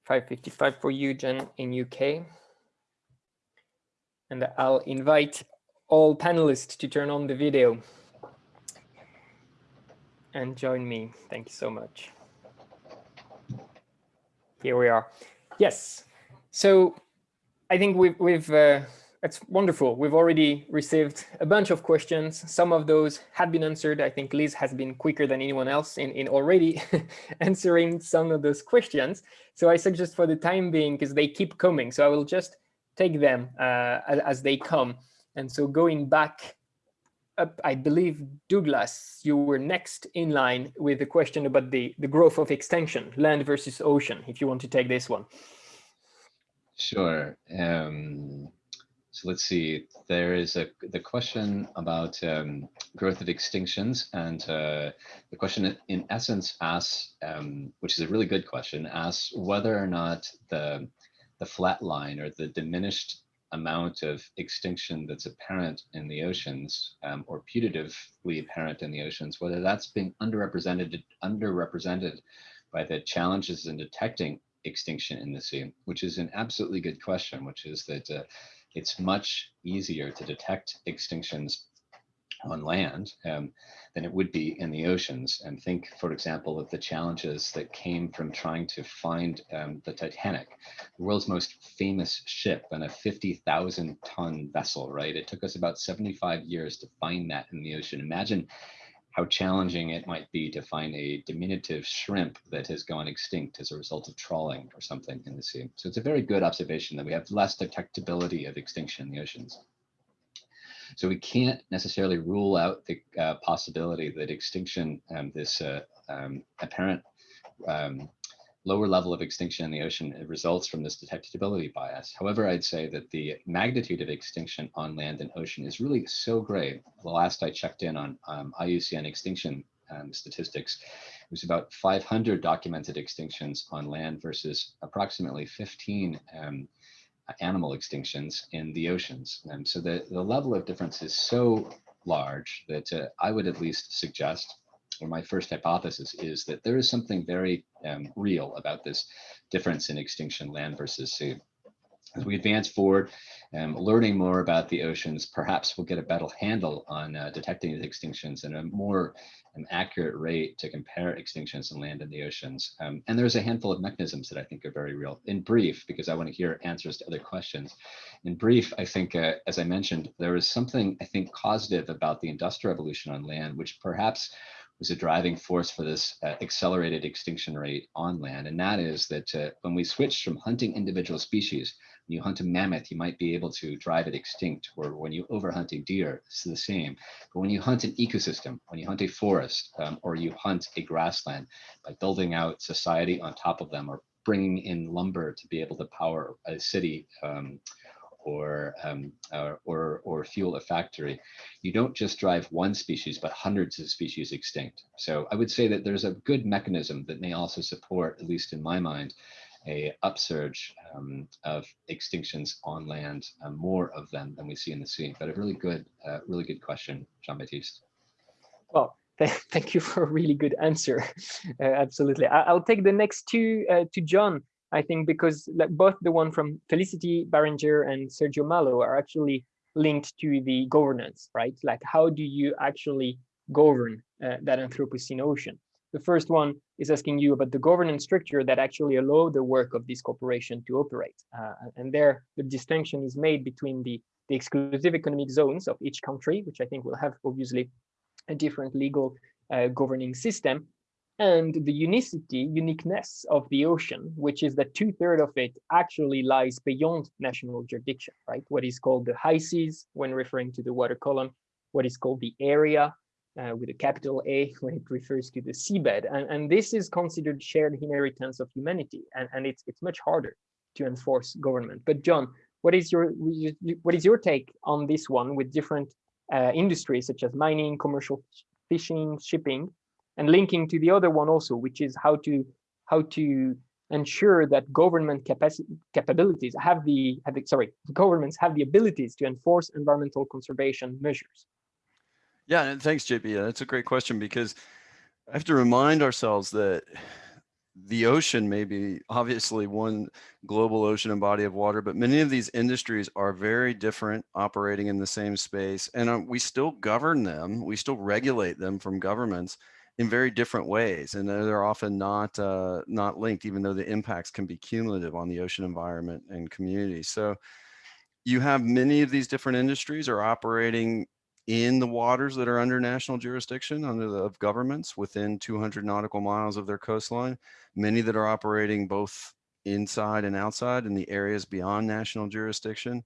555 for you, Jen, in UK. And I'll invite all panelists to turn on the video and join me. Thank you so much. Here we are. Yes. So I think we've, we've uh, it's wonderful. We've already received a bunch of questions. Some of those have been answered. I think Liz has been quicker than anyone else in, in already answering some of those questions. So I suggest for the time being, because they keep coming, so I will just take them uh, as, as, they come. And so going back up, I believe, Douglas, you were next in line with the question about the, the growth of extinction, land versus ocean, if you want to take this one. Sure. Um, so let's see, there is a the question about um, growth of extinctions and uh, the question in essence asks, um, which is a really good question, asks whether or not the, the flat line or the diminished amount of extinction that's apparent in the oceans um, or putatively apparent in the oceans, whether that's being underrepresented, underrepresented by the challenges in detecting extinction in the sea, which is an absolutely good question, which is that uh, it's much easier to detect extinctions on land um, than it would be in the oceans. And think, for example, of the challenges that came from trying to find um, the Titanic, the world's most famous ship and a 50,000 ton vessel, right? It took us about 75 years to find that in the ocean. Imagine how challenging it might be to find a diminutive shrimp that has gone extinct as a result of trawling or something in the sea. So it's a very good observation that we have less detectability of extinction in the oceans. So we can't necessarily rule out the uh, possibility that extinction, um, this uh, um, apparent um, lower level of extinction in the ocean results from this detectability bias. However, I'd say that the magnitude of extinction on land and ocean is really so great. The last I checked in on um, IUCN extinction um, statistics, it was about 500 documented extinctions on land versus approximately 15 um, animal extinctions in the oceans. And so the, the level of difference is so large that uh, I would at least suggest or my first hypothesis is that there is something very um, real about this difference in extinction land versus sea. As we advance forward, um, learning more about the oceans, perhaps we'll get a better handle on uh, detecting the extinctions and a more um, accurate rate to compare extinctions in land and the oceans. Um, and there's a handful of mechanisms that I think are very real. In brief, because I want to hear answers to other questions. In brief, I think, uh, as I mentioned, there is something I think causative about the industrial revolution on land, which perhaps was a driving force for this uh, accelerated extinction rate on land. And that is that uh, when we switch from hunting individual species, when you hunt a mammoth, you might be able to drive it extinct, or when you overhunt a deer, it's the same. But when you hunt an ecosystem, when you hunt a forest, um, or you hunt a grassland, by building out society on top of them, or bringing in lumber to be able to power a city, um, or, um, or, or, or, fuel a factory, you don't just drive one species, but hundreds of species extinct. So I would say that there's a good mechanism that may also support, at least in my mind, a upsurge um, of extinctions on land, uh, more of them than we see in the sea. But a really good, uh, really good question, Jean-Baptiste. Well, thank you for a really good answer. Uh, absolutely. I will take the next two uh, to John. I think because like both the one from Felicity Barringer and Sergio Malo are actually linked to the governance, right? Like how do you actually govern uh, that Anthropocene ocean? The first one is asking you about the governance structure that actually allow the work of this corporation to operate. Uh, and there, the distinction is made between the, the exclusive economic zones of each country, which I think will have obviously a different legal uh, governing system, and the unicity, uniqueness of the ocean, which is that two thirds of it actually lies beyond national jurisdiction, right? What is called the high seas when referring to the water column, what is called the area uh, with a capital A when it refers to the seabed. And, and this is considered shared inheritance of humanity. And, and it's, it's much harder to enforce government. But John, what is your what is your take on this one with different uh, industries such as mining, commercial fishing, shipping, and linking to the other one also, which is how to how to ensure that government capacity capabilities have the, have the sorry governments have the abilities to enforce environmental conservation measures yeah and thanks JB yeah, that's a great question because i have to remind ourselves that the ocean may be obviously one global ocean and body of water, but many of these industries are very different operating in the same space. And uh, we still govern them, we still regulate them from governments in very different ways. And they're often not, uh, not linked, even though the impacts can be cumulative on the ocean environment and community. So you have many of these different industries are operating in the waters that are under national jurisdiction under the of governments within 200 nautical miles of their coastline, many that are operating both inside and outside in the areas beyond national jurisdiction.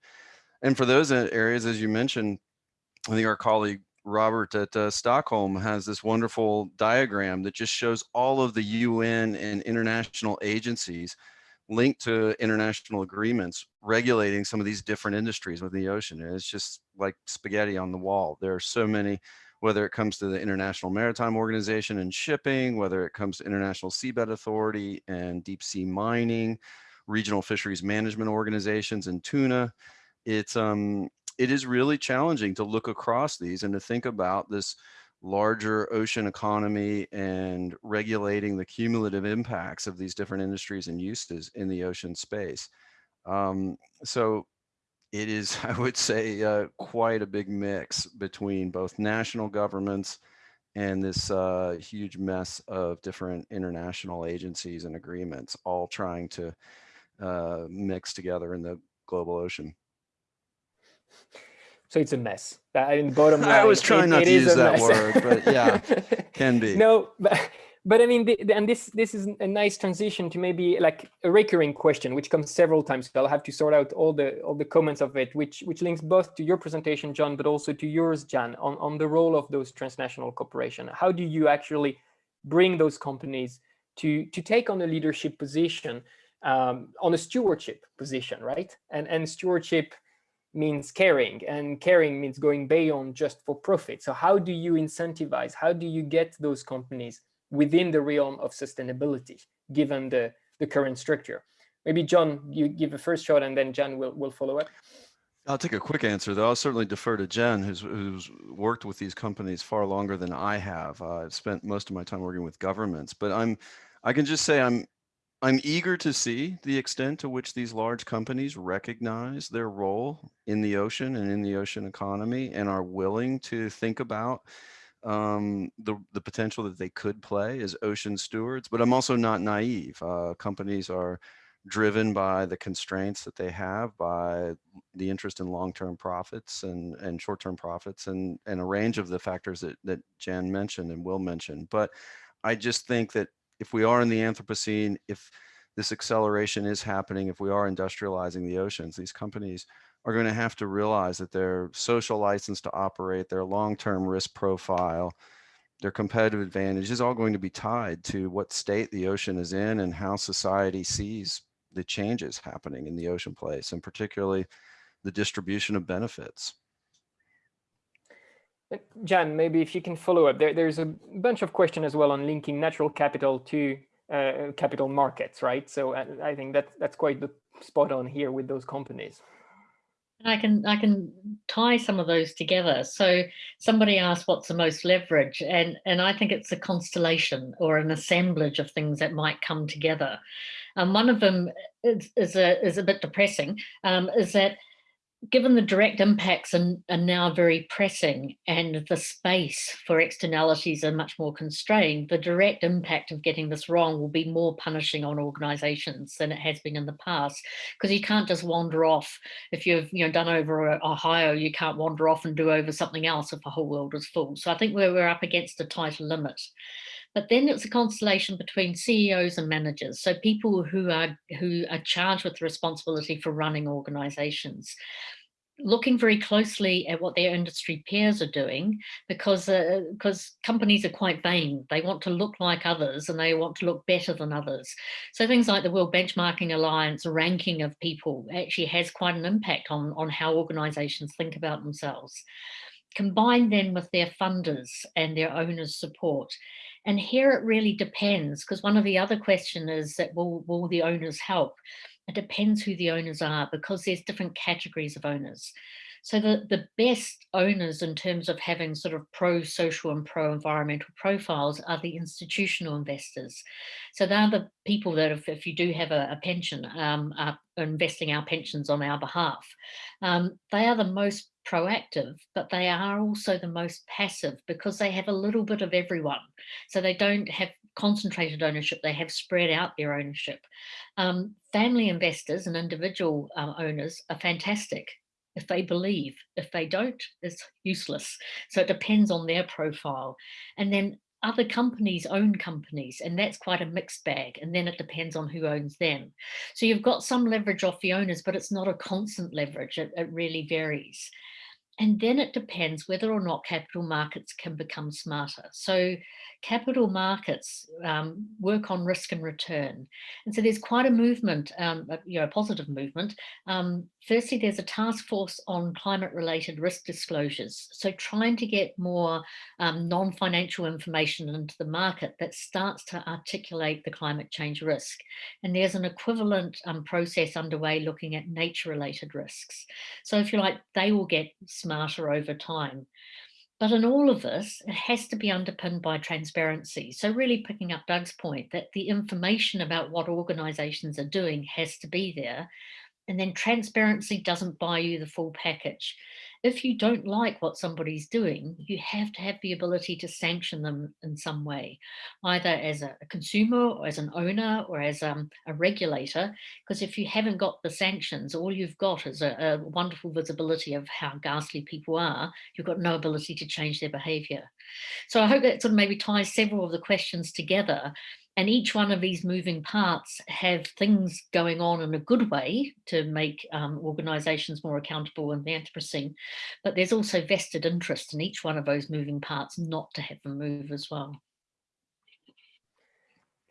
And for those areas, as you mentioned, I think our colleague Robert at uh, Stockholm has this wonderful diagram that just shows all of the UN and international agencies linked to international agreements regulating some of these different industries within the ocean. And it's just like spaghetti on the wall. There are so many, whether it comes to the International Maritime Organization and shipping, whether it comes to International Seabed Authority and deep sea mining, regional fisheries management organizations and tuna. It's um, it is really challenging to look across these and to think about this larger ocean economy and regulating the cumulative impacts of these different industries and uses in the ocean space. Um, so it is, I would say, uh, quite a big mix between both national governments and this uh, huge mess of different international agencies and agreements, all trying to uh, mix together in the global ocean. So it's a mess. I mean, bottom line. I was trying it, not it to use that mess. word, but yeah, can be. No, but, but I mean, the, the, and this this is a nice transition to maybe like a recurring question, which comes several times. So I'll have to sort out all the all the comments of it, which which links both to your presentation, John, but also to yours, Jan, on on the role of those transnational corporations. How do you actually bring those companies to to take on a leadership position, um, on a stewardship position, right? And and stewardship means caring and caring means going beyond just for profit. So how do you incentivize, how do you get those companies within the realm of sustainability, given the, the current structure? Maybe John, you give a first shot and then Jan will, will follow up. I'll take a quick answer though. I'll certainly defer to Jen, who's, who's worked with these companies far longer than I have. Uh, I've spent most of my time working with governments, but I'm, I can just say I'm I'm eager to see the extent to which these large companies recognize their role in the ocean and in the ocean economy and are willing to think about um, the, the potential that they could play as ocean stewards. But I'm also not naive. Uh, companies are driven by the constraints that they have, by the interest in long-term profits and, and short-term profits and, and a range of the factors that, that Jan mentioned and will mention. But I just think that if we are in the Anthropocene, if this acceleration is happening, if we are industrializing the oceans, these companies are going to have to realize that their social license to operate, their long-term risk profile, their competitive advantage is all going to be tied to what state the ocean is in and how society sees the changes happening in the ocean place, and particularly the distribution of benefits. Jan, maybe if you can follow up, there, there's a bunch of question as well on linking natural capital to uh, capital markets, right? So I, uh, I think that that's quite the spot on here with those companies. I can I can tie some of those together. So somebody asked what's the most leverage, and and I think it's a constellation or an assemblage of things that might come together. And um, one of them is, is a is a bit depressing. Um, is that given the direct impacts are, are, now very pressing and the space for externalities are much more constrained, the direct impact of getting this wrong will be more punishing on organizations than it has been in the past. Because you can't just wander off. If you've you know done over Ohio, you can't wander off and do over something else if the whole world is full. So I think we're, we're up against a tighter limit. But then it's a constellation between CEOs and managers, so people who are who are charged with the responsibility for running organizations looking very closely at what their industry peers are doing because uh, because companies are quite vain. They want to look like others and they want to look better than others. So things like the world benchmarking alliance ranking of people actually has quite an impact on on how organizations think about themselves. Combine then with their funders and their owners support. And here it really depends, because one of the other question is that will, will the owners help? It depends who the owners are, because there's different categories of owners. So the, the best owners in terms of having sort of pro-social and pro-environmental profiles are the institutional investors. So they're the people that if, if you do have a, a pension, um, are investing our pensions on our behalf. Um, they are the most proactive, but they are also the most passive because they have a little bit of everyone. So they don't have concentrated ownership, they have spread out their ownership. Um, family investors and individual um, owners are fantastic if they believe. If they don't, it's useless. So it depends on their profile. And then other companies own companies and that's quite a mixed bag and then it depends on who owns them so you've got some leverage off the owners but it's not a constant leverage it, it really varies and then it depends whether or not capital markets can become smarter. So capital markets um, work on risk and return. And so there's quite a movement, um, you know, a positive movement. Um, firstly, there's a task force on climate related risk disclosures. So trying to get more um, non-financial information into the market that starts to articulate the climate change risk. And there's an equivalent um, process underway looking at nature related risks. So if you like, they will get smarter over time. But in all of this, it has to be underpinned by transparency. So really picking up Doug's point that the information about what organizations are doing has to be there and then transparency doesn't buy you the full package. If you don't like what somebody's doing, you have to have the ability to sanction them in some way, either as a, consumer or as an owner or as um, a regulator, because if you haven't got the sanctions, all you've got is a, a wonderful visibility of how ghastly people are. You've got no ability to change their behavior. So I hope that sort of maybe ties several of the questions together and each one of these moving parts have things going on in a good way to make um, organizations more accountable in the Anthropocene, but there's also vested interest in each one of those moving parts not to have them move as well.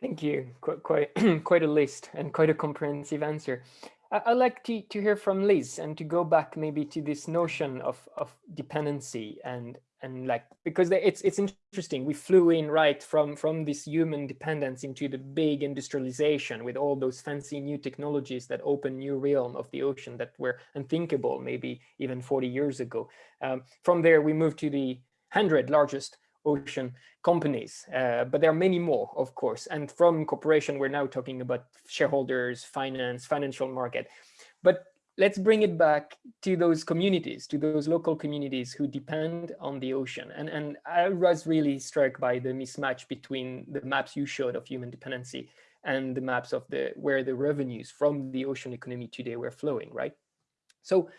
Thank you. Quite, quite, quite a list and quite a comprehensive answer. I'd like to, to hear from Liz and to go back maybe to this notion of, of dependency and and like because it's it's interesting. We flew in right from from this human dependence into the big industrialization with all those fancy new technologies that open new realm of the ocean that were unthinkable maybe even 40 years ago. Um, from there we moved to the 100 largest ocean companies uh, but there are many more of course. And from corporation we're now talking about shareholders finance financial market. But let's bring it back to those communities, to those local communities who depend on the ocean. And, and I was really struck by the mismatch between the maps you showed of human dependency and the maps of the where the revenues from the ocean economy today were flowing, right? So,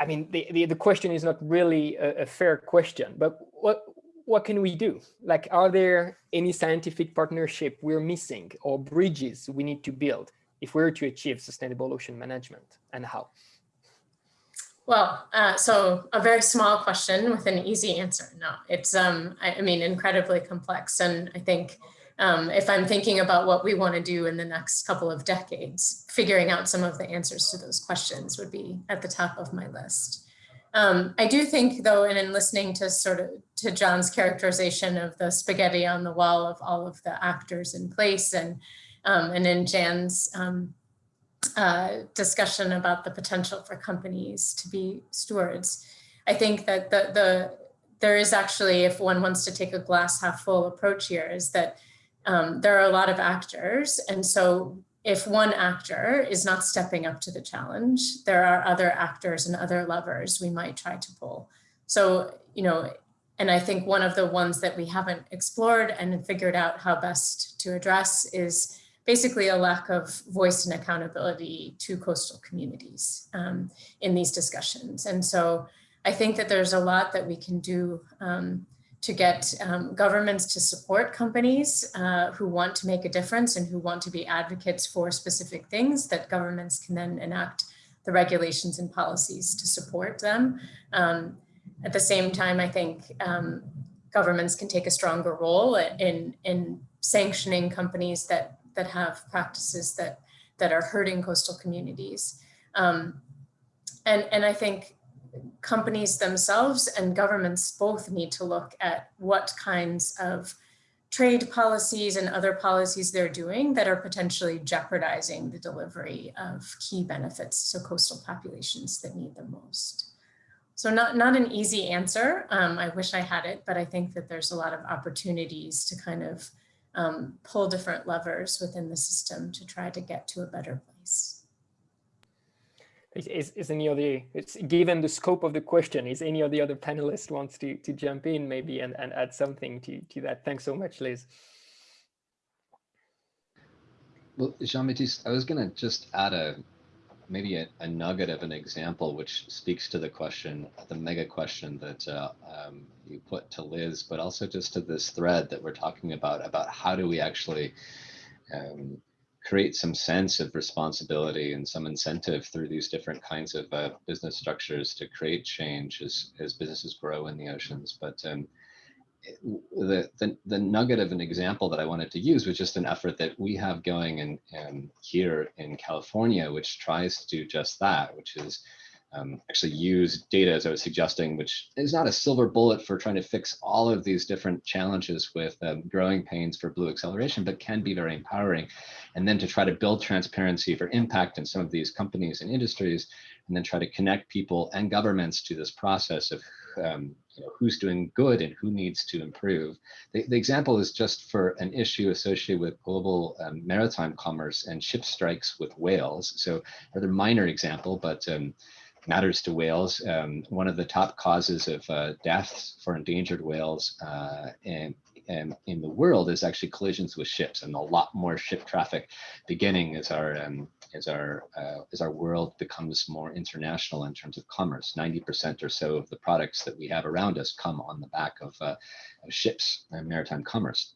I mean, the, the, the question is not really a, a fair question, but what, what can we do? Like, are there any scientific partnership we're missing or bridges we need to build? If we were to achieve sustainable ocean management and how? Well, uh, so a very small question with an easy answer. No, it's, um, I, I mean, incredibly complex. And I think um, if I'm thinking about what we want to do in the next couple of decades, figuring out some of the answers to those questions would be at the top of my list. Um, I do think though, and in listening to sort of to John's characterization of the spaghetti on the wall of all of the actors in place and and in Jan's um, uh, discussion about the potential for companies to be stewards. I think that the, the there is actually, if one wants to take a glass half full approach here, is that um, there are a lot of actors. And so if one actor is not stepping up to the challenge, there are other actors and other levers we might try to pull. So, you know, and I think one of the ones that we haven't explored and figured out how best to address is basically a lack of voice and accountability to coastal communities um, in these discussions. And so I think that there's a lot that we can do um, to get um, governments to support companies uh, who want to make a difference and who want to be advocates for specific things that governments can then enact the regulations and policies to support them. Um, at the same time, I think um, governments can take a stronger role in, in sanctioning companies that that have practices that that are hurting coastal communities. Um, and, and I think companies themselves and governments both need to look at what kinds of trade policies and other policies they're doing that are potentially jeopardizing the delivery of key benefits to coastal populations that need them most. So not, not an easy answer. Um, I wish I had it, but I think that there's a lot of opportunities to kind of um, pull different levers within the system to try to get to a better place. Is, is any of the, it's given the scope of the question, is any of the other panelists wants to, to jump in maybe and, and add something to, to that? Thanks so much, Liz. Well, Jean-Baptiste, I was going to just add a maybe a, a, nugget of an example which speaks to the question, the mega question that uh, um, you put to Liz, but also just to this thread that we're talking about, about how do we actually um, create some sense of responsibility and some incentive through these different kinds of uh, business structures to create change as, as businesses grow in the oceans. But um, the, the, the nugget of an example that I wanted to use was just an effort that we have going in, in here in California, which tries to do just that, which is um, actually use data, as I was suggesting, which is not a silver bullet for trying to fix all of these different challenges with um, growing pains for blue acceleration, but can be very empowering. And then to try to build transparency for impact in some of these companies and industries, and then try to connect people and governments to this process of um, you know, who's doing good and who needs to improve. The, the, example is just for an issue associated with global um, maritime commerce and ship strikes with whales. So rather minor example, but um, matters to whales. Um, one of the top causes of uh, deaths for endangered whales uh, in, in, in, the world is actually collisions with ships and a lot more ship traffic beginning as our um, as our uh, as our world becomes more international in terms of commerce. 90% or so of the products that we have around us come on the back of, uh, of ships and maritime commerce.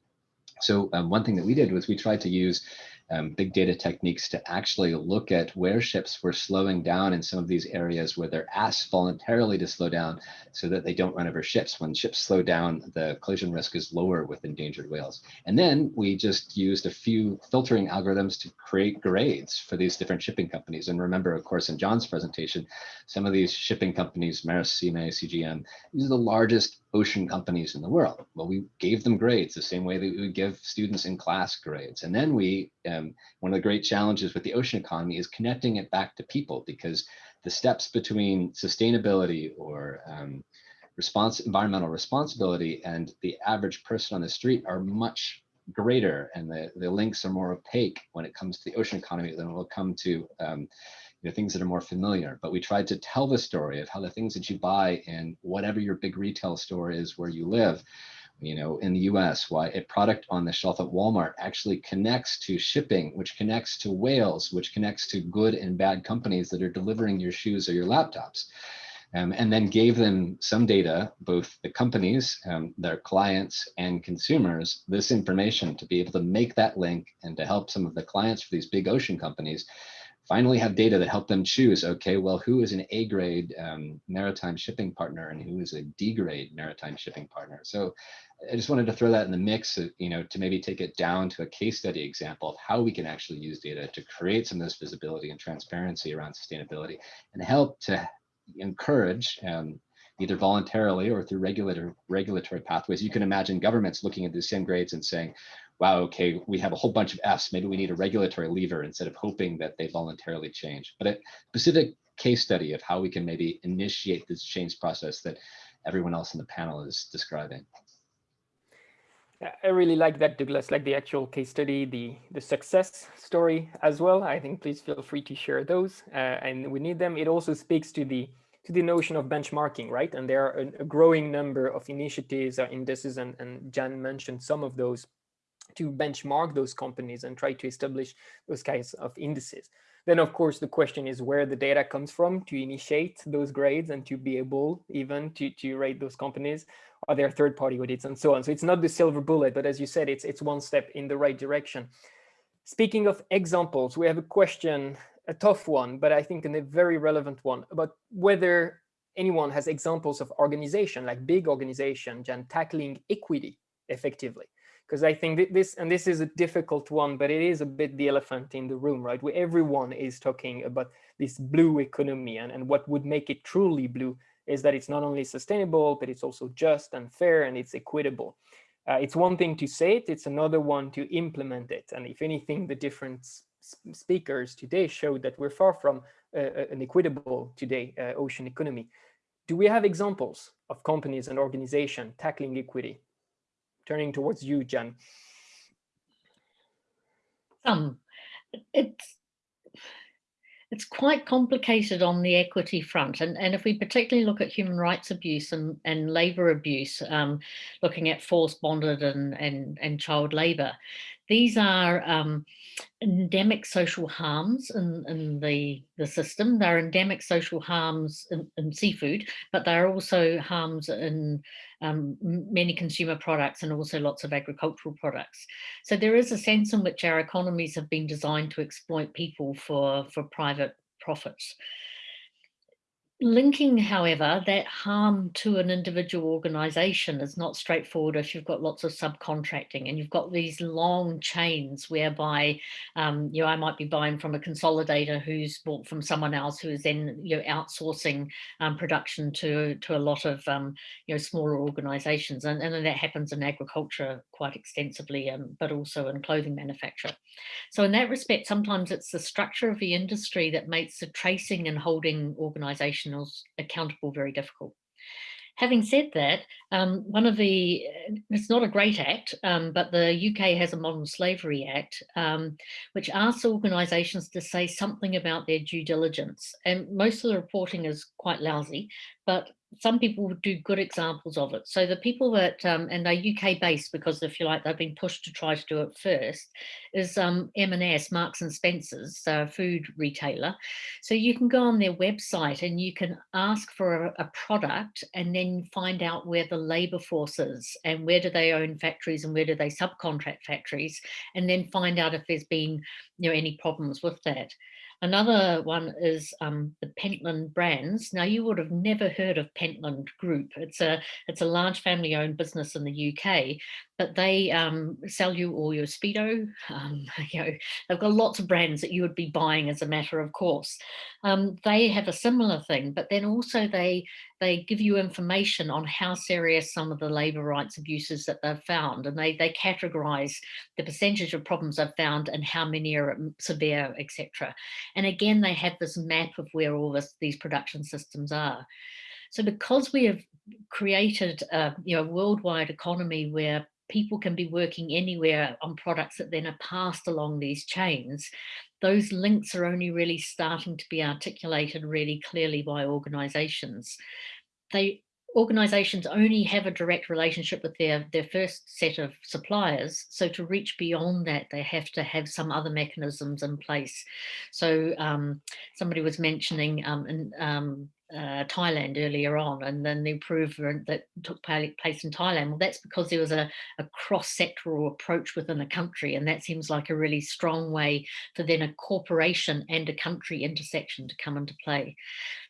So um, one thing that we did was we tried to use um, big data techniques to actually look at where ships were slowing down in some of these areas where they're asked voluntarily to slow down so that they don't run over ships. When ships slow down, the collision risk is lower with endangered whales. And then we just used a few filtering algorithms to create grades for these different shipping companies. And remember, of course, in John's presentation, some of these shipping companies, Maersk, CMA, CGM, these are the largest ocean companies in the world. Well, we gave them grades the same way that we would give students in class grades. And then we, um, one of the great challenges with the ocean economy is connecting it back to people because the steps between sustainability or um, response, environmental responsibility and the average person on the street are much greater and the, the links are more opaque when it comes to the ocean economy than it will come to um, know, things that are more familiar. But we tried to tell the story of how the things that you buy in whatever your big retail store is where you live, you know, in the US, why a product on the shelf at Walmart actually connects to shipping, which connects to whales, which connects to good and bad companies that are delivering your shoes or your laptops. Um, and then gave them some data, both the companies, um, their clients and consumers, this information to be able to make that link and to help some of the clients for these big ocean companies finally have data that help them choose, okay, well, who is an A grade um, maritime shipping partner and who is a D grade maritime shipping partner. So I just wanted to throw that in the mix, of, you know, to maybe take it down to a case study example of how we can actually use data to create some of this visibility and transparency around sustainability and help to encourage um, either voluntarily or through regulator, regulatory pathways. You can imagine governments looking at the same grades and saying, wow, okay, we have a whole bunch of Fs, maybe we need a regulatory lever instead of hoping that they voluntarily change. But a specific case study of how we can maybe initiate this change process that everyone else in the panel is describing. I really like that, Douglas, like the actual case study, the, the success story as well. I think please feel free to share those uh, and we need them. It also speaks to the to the notion of benchmarking, right? And there are a, a growing number of initiatives or indices, and, and Jan mentioned some of those to benchmark those companies and try to establish those kinds of indices. Then, of course, the question is where the data comes from to initiate those grades and to be able even to, to rate those companies. Are there third-party audits and so on? So it's not the silver bullet, but as you said, it's, it's one step in the right direction. Speaking of examples, we have a question, a tough one, but I think a very relevant one about whether anyone has examples of organization, like big organization, and tackling equity effectively because I think this, and this is a difficult one, but it is a bit the elephant in the room, right? Where everyone is talking about this blue economy and, and what would make it truly blue is that it's not only sustainable, but it's also just and fair and it's equitable. Uh, it's one thing to say it, it's another one to implement it. And if anything, the different speakers today showed that we're far from uh, uh, an equitable today uh, ocean economy. Do we have examples of companies and organizations tackling equity? Turning towards you, Jan. Um, it's it's quite complicated on the equity front. And, and if we particularly look at human rights abuse and, and labor abuse, um, looking at forced bonded and, and, and child labor, these are um, endemic social harms in, in the, the system. They're endemic social harms in, in seafood, but they're also harms in um, many consumer products and also lots of agricultural products. So there is a sense in which our economies have been designed to exploit people for, for private profits. Linking, however, that harm to an individual organization is not straightforward if you've got lots of subcontracting and you've got these long chains whereby, um, you know, I might be buying from a consolidator who's bought from someone else who is then, you know, outsourcing um, production to, to a lot of, um, you know, smaller organizations. And, and that happens in agriculture quite extensively, um, but also in clothing manufacture. So in that respect, sometimes it's the structure of the industry that makes the tracing and holding organizations professionals accountable very difficult. Having said that, um, one of the, it's not a great act, um, but the UK has a Modern Slavery Act, um, which asks organisations to say something about their due diligence. And most of the reporting is quite lousy, but some people do good examples of it. So the people that, um, and they're UK based because if you like, they've been pushed to try to do it first, is um, M&S, Marks and Spencer's, a food retailer. So you can go on their website and you can ask for a, a product and then find out where the labor forces and where do they own factories and where do they subcontract factories and then find out if there's been you know, any problems with that. Another one is um, the Pentland brands. Now you would have never heard of Pentland Group. It's a it's a large family owned business in the UK, but they um, sell you all your Speedo. Um, you know, they've got lots of brands that you would be buying as a matter of course. Um, they have a similar thing, but then also they they give you information on how serious some of the labour rights abuses that they've found, and they they categorise the percentage of problems they've found and how many are severe, etc. And again, they have this map of where all this, these production systems are. So because we have created a you know, worldwide economy where people can be working anywhere on products that then are passed along these chains, those links are only really starting to be articulated really clearly by organizations. They organizations only have a direct relationship with their, their first set of suppliers. So to reach beyond that, they have to have some other mechanisms in place. So um, somebody was mentioning um, in, um, uh, Thailand earlier on and then the improvement that took place in Thailand. Well, that's because there was a, a cross-sectoral approach within a country and that seems like a really strong way for then a corporation and a country intersection to come into play.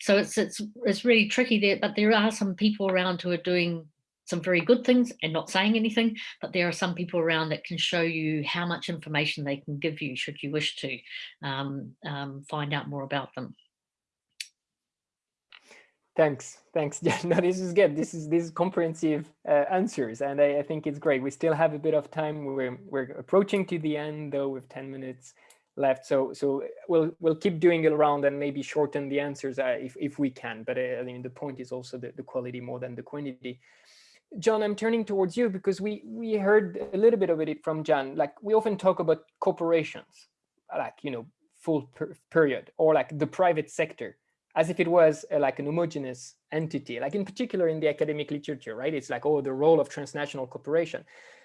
So it's, it's, it's really tricky there, but there are some people around who are doing some very good things and not saying anything, but there are some people around that can show you how much information they can give you should you wish to um, um, find out more about them. Thanks, thanks. Yeah, no, this is good. This is these comprehensive uh, answers, and I, I, think it's great. We still have a bit of time. We're we're approaching to the end though, with ten minutes left. So so we'll we'll keep doing it around and maybe shorten the answers uh, if if we can. But uh, I mean, the point is also the, the quality more than the quantity. John, I'm turning towards you because we we heard a little bit of it from Jan. Like we often talk about corporations, like you know, full per period, or like the private sector as if it was uh, like an homogeneous entity, like in particular in the academic literature, right? It's like, oh, the role of transnational corporation.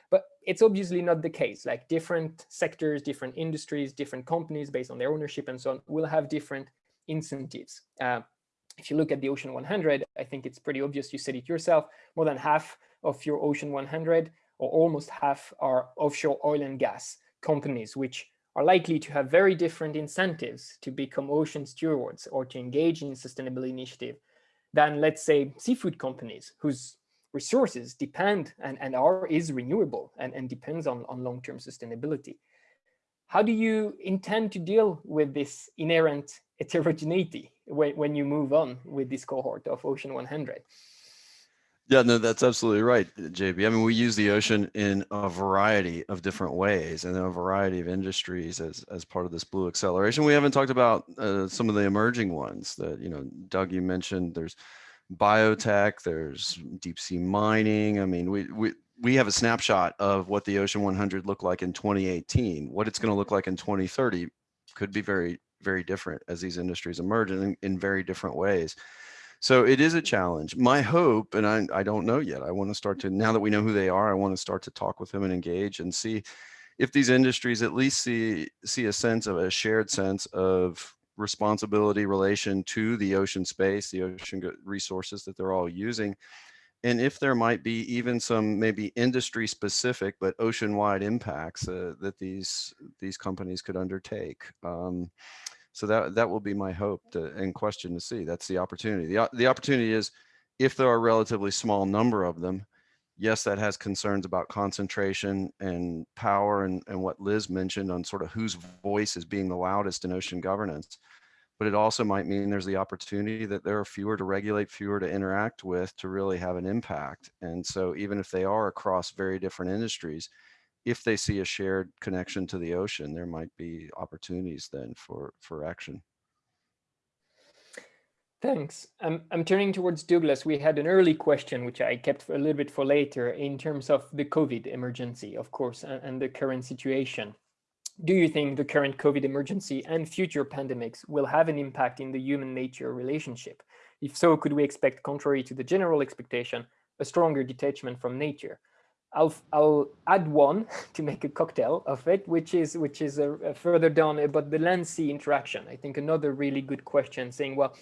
But it's obviously not the case. Like different sectors, different industries, different companies based on their ownership and so on will have different incentives. Uh, if you look at the Ocean 100, I think it's pretty obvious, you said it yourself, more than half of your Ocean 100 or almost half are offshore oil and gas companies, which are likely to have very different incentives to become ocean stewards or to engage in sustainability initiative than, let's say, seafood companies whose resources depend and, and are is renewable and, and depends on, on long-term sustainability. How do you intend to deal with this inherent heterogeneity when, when you move on with this cohort of Ocean 100? Yeah, no, that's absolutely right, JB. I mean, we use the ocean in a variety of different ways and in a variety of industries as, as part of this blue acceleration. We haven't talked about uh, some of the emerging ones that, you know, Doug, you mentioned there's biotech, there's deep sea mining. I mean, we, we, we have a snapshot of what the Ocean 100 looked like in 2018. What it's going to look like in 2030 could be very, very different as these industries emerge in, in very different ways. So it is a challenge. My hope, and I, I don't know yet, I want to start to, now that we know who they are, I want to start to talk with them and engage and see if these industries at least see, see a sense of a shared sense of responsibility relation to the ocean space, the ocean resources that they're all using. And if there might be even some maybe industry specific, but ocean wide impacts uh, that these, these companies could undertake. Um, so that that will be my hope to, and question to see. That's the opportunity. The, the opportunity is if there are a relatively small number of them, yes, that has concerns about concentration and power and, and what Liz mentioned on sort of whose voice is being the loudest in ocean governance. But it also might mean there's the opportunity that there are fewer to regulate, fewer to interact with to really have an impact. And so even if they are across very different industries, if they see a shared connection to the ocean, there might be opportunities then for, for action. Thanks. I'm, I'm turning towards Douglas. We had an early question, which I kept a little bit for later, in terms of the COVID emergency, of course, and, and the current situation. Do you think the current COVID emergency and future pandemics will have an impact in the human nature relationship? If so, could we expect, contrary to the general expectation, a stronger detachment from nature? I'll I'll add one to make a cocktail of it, which is which is a, a further down about the land sea interaction. I think another really good question, saying, well,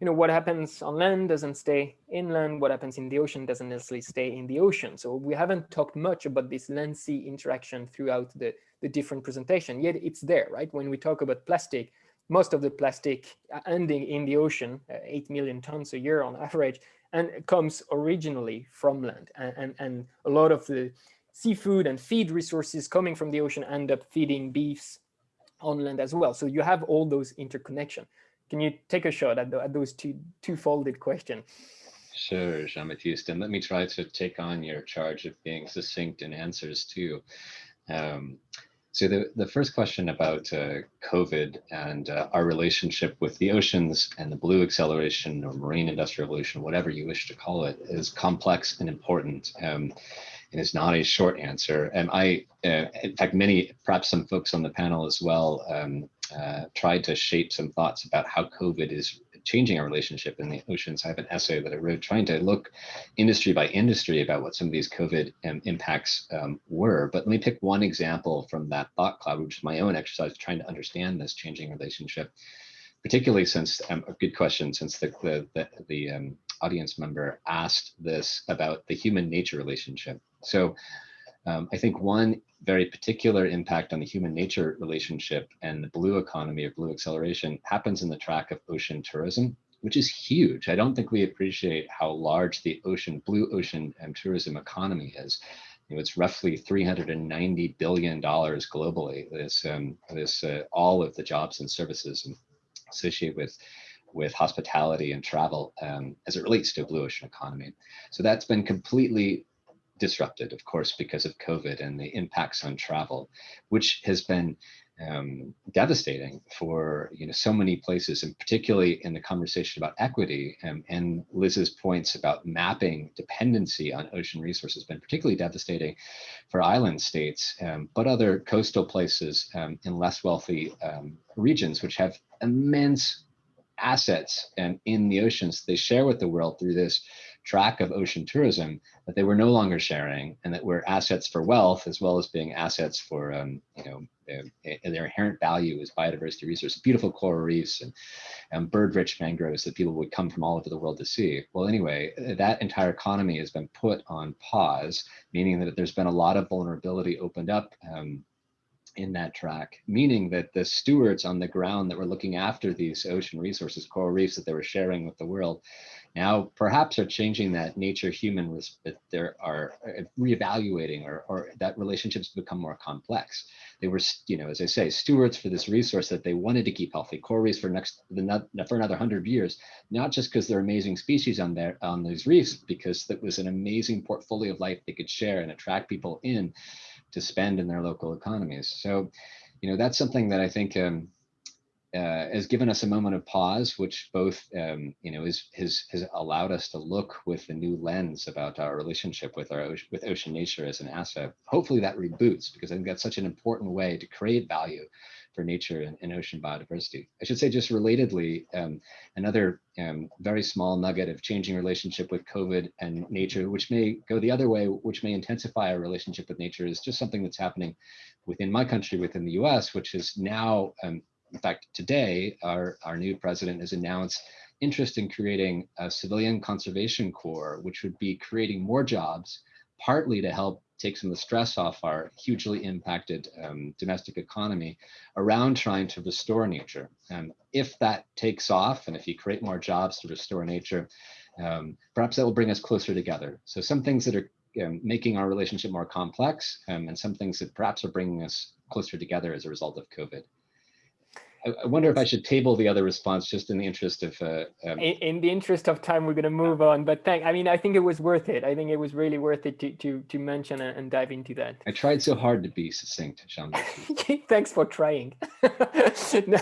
you know, what happens on land doesn't stay inland. What happens in the ocean doesn't necessarily stay in the ocean. So we haven't talked much about this land sea interaction throughout the the different presentation. Yet it's there, right? When we talk about plastic, most of the plastic uh, ending in the ocean, uh, 8 million tons a year on average, and it comes originally from land. And, and, and a lot of the seafood and feed resources coming from the ocean end up feeding beefs on land as well. So you have all those interconnection. Can you take a shot at, the, at those two two-folded question? Sure, Jean-Baptiste, and let me try to take on your charge of being succinct in answers too. Um, so the, the first question about uh, COVID and uh, our relationship with the oceans and the blue acceleration or marine industrial revolution, whatever you wish to call it, is complex and important. Um, and is not a short answer. And I, uh, in fact, many, perhaps some folks on the panel as well, um, uh, tried to shape some thoughts about how COVID is changing our relationship in the oceans. I have an essay that I wrote trying to look industry by industry about what some of these COVID um, impacts um, were. But let me pick one example from that thought cloud, which is my own exercise trying to understand this changing relationship, particularly since, um, a good question, since the, the, the, the um, audience member asked this about the human nature relationship. So um, I think one very particular impact on the human nature relationship and the blue economy or blue acceleration happens in the track of ocean tourism, which is huge. I don't think we appreciate how large the ocean, blue ocean and tourism economy is. You know, it's roughly 390 billion dollars globally. This, um, this, uh, all of the jobs and services associated with with hospitality and travel um, as it relates to a blue ocean economy. So that's been completely disrupted, of course, because of COVID and the impacts on travel, which has been um, devastating for you know so many places, and particularly in the conversation about equity um, and Liz's points about mapping dependency on ocean resources, been particularly devastating for island states, um, but other coastal places um, in less wealthy um, regions, which have immense assets and in the oceans. They share with the world through this track of ocean tourism that they were no longer sharing and that were assets for wealth as well as being assets for, um, you know, their, their, inherent value as biodiversity resources, beautiful coral reefs and, and bird-rich mangroves that people would come from all over the world to see. Well, anyway, that entire economy has been put on pause, meaning that there's been a lot of vulnerability opened up um, in that track, meaning that the stewards on the ground that were looking after these ocean resources, coral reefs that they were sharing with the world, now perhaps are changing that nature human that there are uh, reevaluating or, or that relationships become more complex. They were you know as i say stewards for this resource that they wanted to keep healthy. Coral reefs for next for another 100 years not just because they're amazing species on there on these reefs because that was an amazing portfolio of life they could share and attract people in to spend in their local economies so you know that's something that i think um, uh, has given us a moment of pause, which both, um, you know, is, has, has allowed us to look with a new lens about our relationship with our with ocean nature as an asset. Hopefully that reboots because I think that's such an important way to create value for nature and, and ocean biodiversity. I should say just relatedly, um, another um, very small nugget of changing relationship with COVID and nature, which may go the other way, which may intensify our relationship with nature is just something that's happening within my country, within the US, which is now um, in fact, today, our, our new president has announced interest in creating a civilian conservation corps, which would be creating more jobs, partly to help take some of the stress off our hugely impacted um, domestic economy around trying to restore nature. Um, if that takes off, and if you create more jobs to restore nature, um, perhaps that will bring us closer together. So some things that are um, making our relationship more complex um, and some things that perhaps are bringing us closer together as a result of COVID. I wonder if I should table the other response just in the interest of. Uh, um... in, in, the interest of time, we're going to move on. But thank, I mean, I think it was worth it. I think it was really worth it to to to mention and, dive into that. I tried so hard to be succinct, Jean. Thanks for trying. no,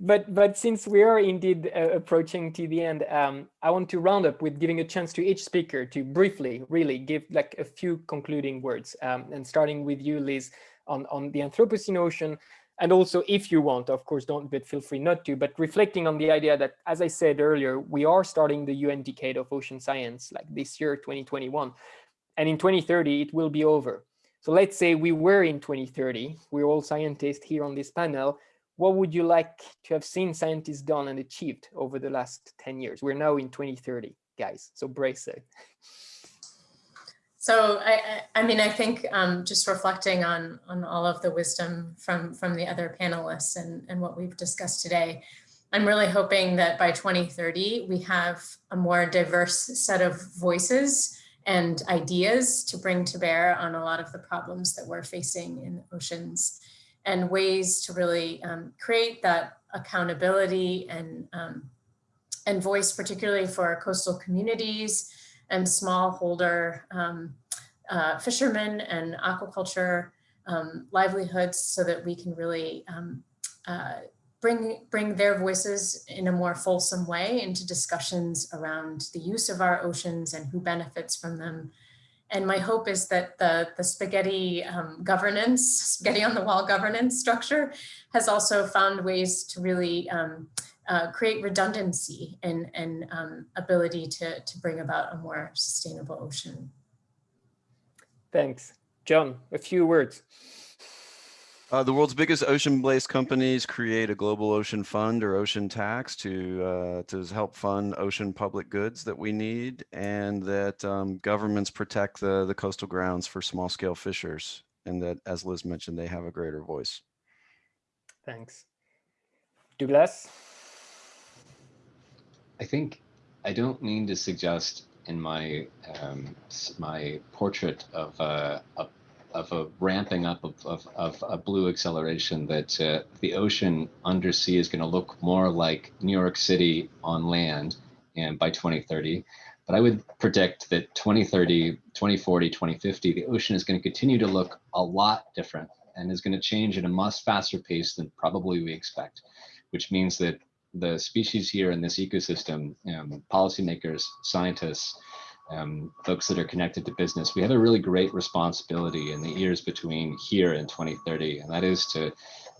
but but since we are indeed uh, approaching to the end, um, I want to round up with giving a chance to each speaker to briefly, really give like a few concluding words. Um, and starting with you, Liz, on on the Anthropocene ocean and also if you want, of course, don't, but feel free not to, but reflecting on the idea that, as I said earlier, we are starting the UN Decade of Ocean Science, like this year, 2021. And in 2030, it will be over. So let's say we were in 2030, we're all scientists here on this panel. What would you like to have seen scientists done and achieved over the last 10 years? We're now in 2030, guys, so brace it. So I, I mean, I think um, just reflecting on on all of the wisdom from from the other panelists and, and what we've discussed today, I'm really hoping that by 2030, we have a more diverse set of voices and ideas to bring to bear on a lot of the problems that we're facing in the oceans and ways to really um, create that accountability and, um, and voice, particularly for coastal communities, and smallholder um, uh, fishermen and aquaculture um, livelihoods so that we can really um, uh, bring, bring their voices in a more fulsome way into discussions around the use of our oceans and who benefits from them. And my hope is that the, the spaghetti um, governance, spaghetti on the wall governance structure has also found ways to really um, uh, create redundancy and, and um, ability to, to bring about a more sustainable ocean. Thanks. John, a few words. Uh, the world's biggest ocean-based companies create a global ocean fund or ocean tax to uh, to help fund ocean public goods that we need, and that um, governments protect the the coastal grounds for small-scale fishers, and that, as Liz mentioned, they have a greater voice. Thanks. Douglas. I think I don't mean to suggest in my um, my portrait of uh, a of a ramping up of, of, of a blue acceleration that uh, the ocean undersea is going to look more like New York City on land and by 2030. But I would predict that 2030, 2040, 2050, the ocean is going to continue to look a lot different and is going to change at a much faster pace than probably we expect, which means that the species here in this ecosystem, um, policymakers, scientists, um, folks that are connected to business, we have a really great responsibility in the years between here and 2030, and that is to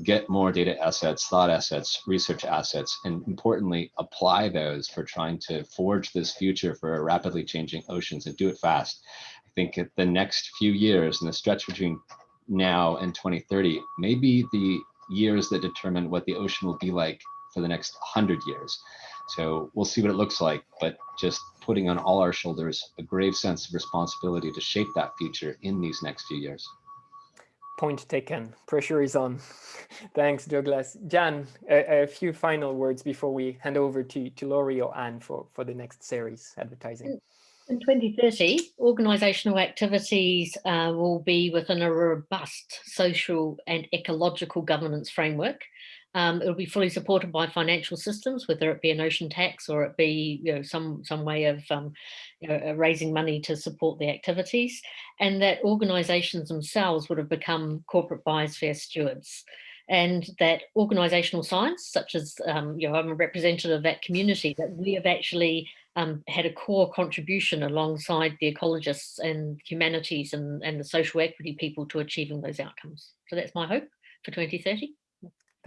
get more data assets, thought assets, research assets, and importantly, apply those for trying to forge this future for rapidly changing oceans and do it fast. I think the next few years and the stretch between now and 2030 may be the years that determine what the ocean will be like for the next 100 years. So we'll see what it looks like, but just putting on all our shoulders a grave sense of responsibility to shape that future in these next few years. Point taken. Pressure is on. Thanks, Douglas. Jan, a, a, few final words before we hand over to, to Laurie or Anne for, for the next series advertising. In 2030, organisational activities uh, will be within a robust social and ecological governance framework. Um, it'll be fully supported by financial systems, whether it be an ocean tax or it be you know, some, some way of um, you know, uh, raising money to support the activities, and that organisations themselves would have become corporate biosphere stewards and that organisational science, such as, um, you know, I'm a representative of that community, that we have actually um, had a core contribution alongside the ecologists and humanities and, and the social equity people to achieving those outcomes. So that's my hope for 2030.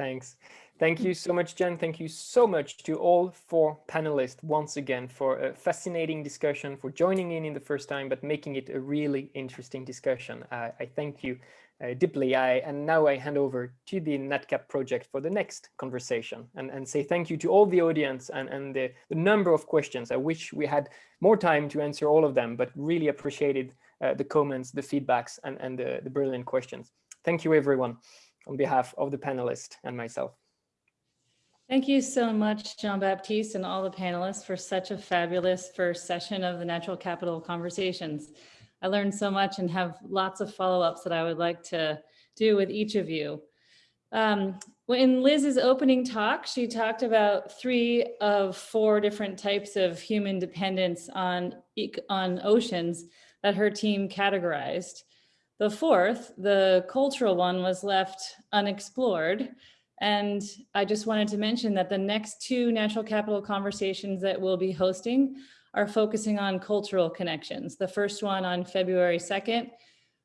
Thanks. Thank you so much, Jen. Thank you so much to all four panelists once again for a fascinating discussion, for joining in in the first time, but making it a really interesting discussion. Uh, I thank you uh, deeply. I, and now I hand over to the NatCap project for the next conversation and, and say thank you to all the audience and, and the, the number of questions. I wish we had more time to answer all of them, but really appreciated uh, the comments, the feedbacks, and, and the, the brilliant questions. Thank you, everyone, on behalf of the panelists and myself. Thank you so much, Jean-Baptiste and all the panelists for such a fabulous first session of the Natural Capital Conversations. I learned so much and have lots of follow-ups that I would like to do with each of you. Um, in Liz's opening talk, she talked about three of four different types of human dependence on, on oceans that her team categorized. The fourth, the cultural one, was left unexplored. And I just wanted to mention that the next two natural capital conversations that we'll be hosting are focusing on cultural connections. The first one on February 2nd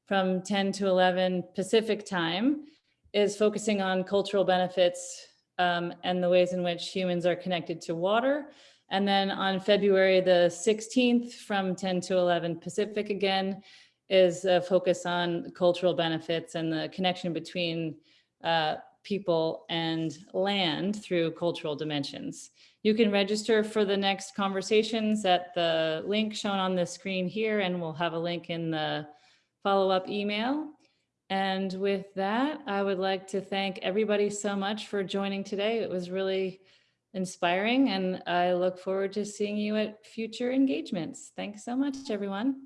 from 10 to 11 Pacific time is focusing on cultural benefits um, and the ways in which humans are connected to water. And then on February the 16th from 10 to 11 Pacific again is a focus on cultural benefits and the connection between uh, people and land through cultural dimensions. You can register for the next conversations at the link shown on the screen here, and we'll have a link in the follow-up email. And with that, I would like to thank everybody so much for joining today. It was really inspiring, and I look forward to seeing you at future engagements. Thanks so much, everyone.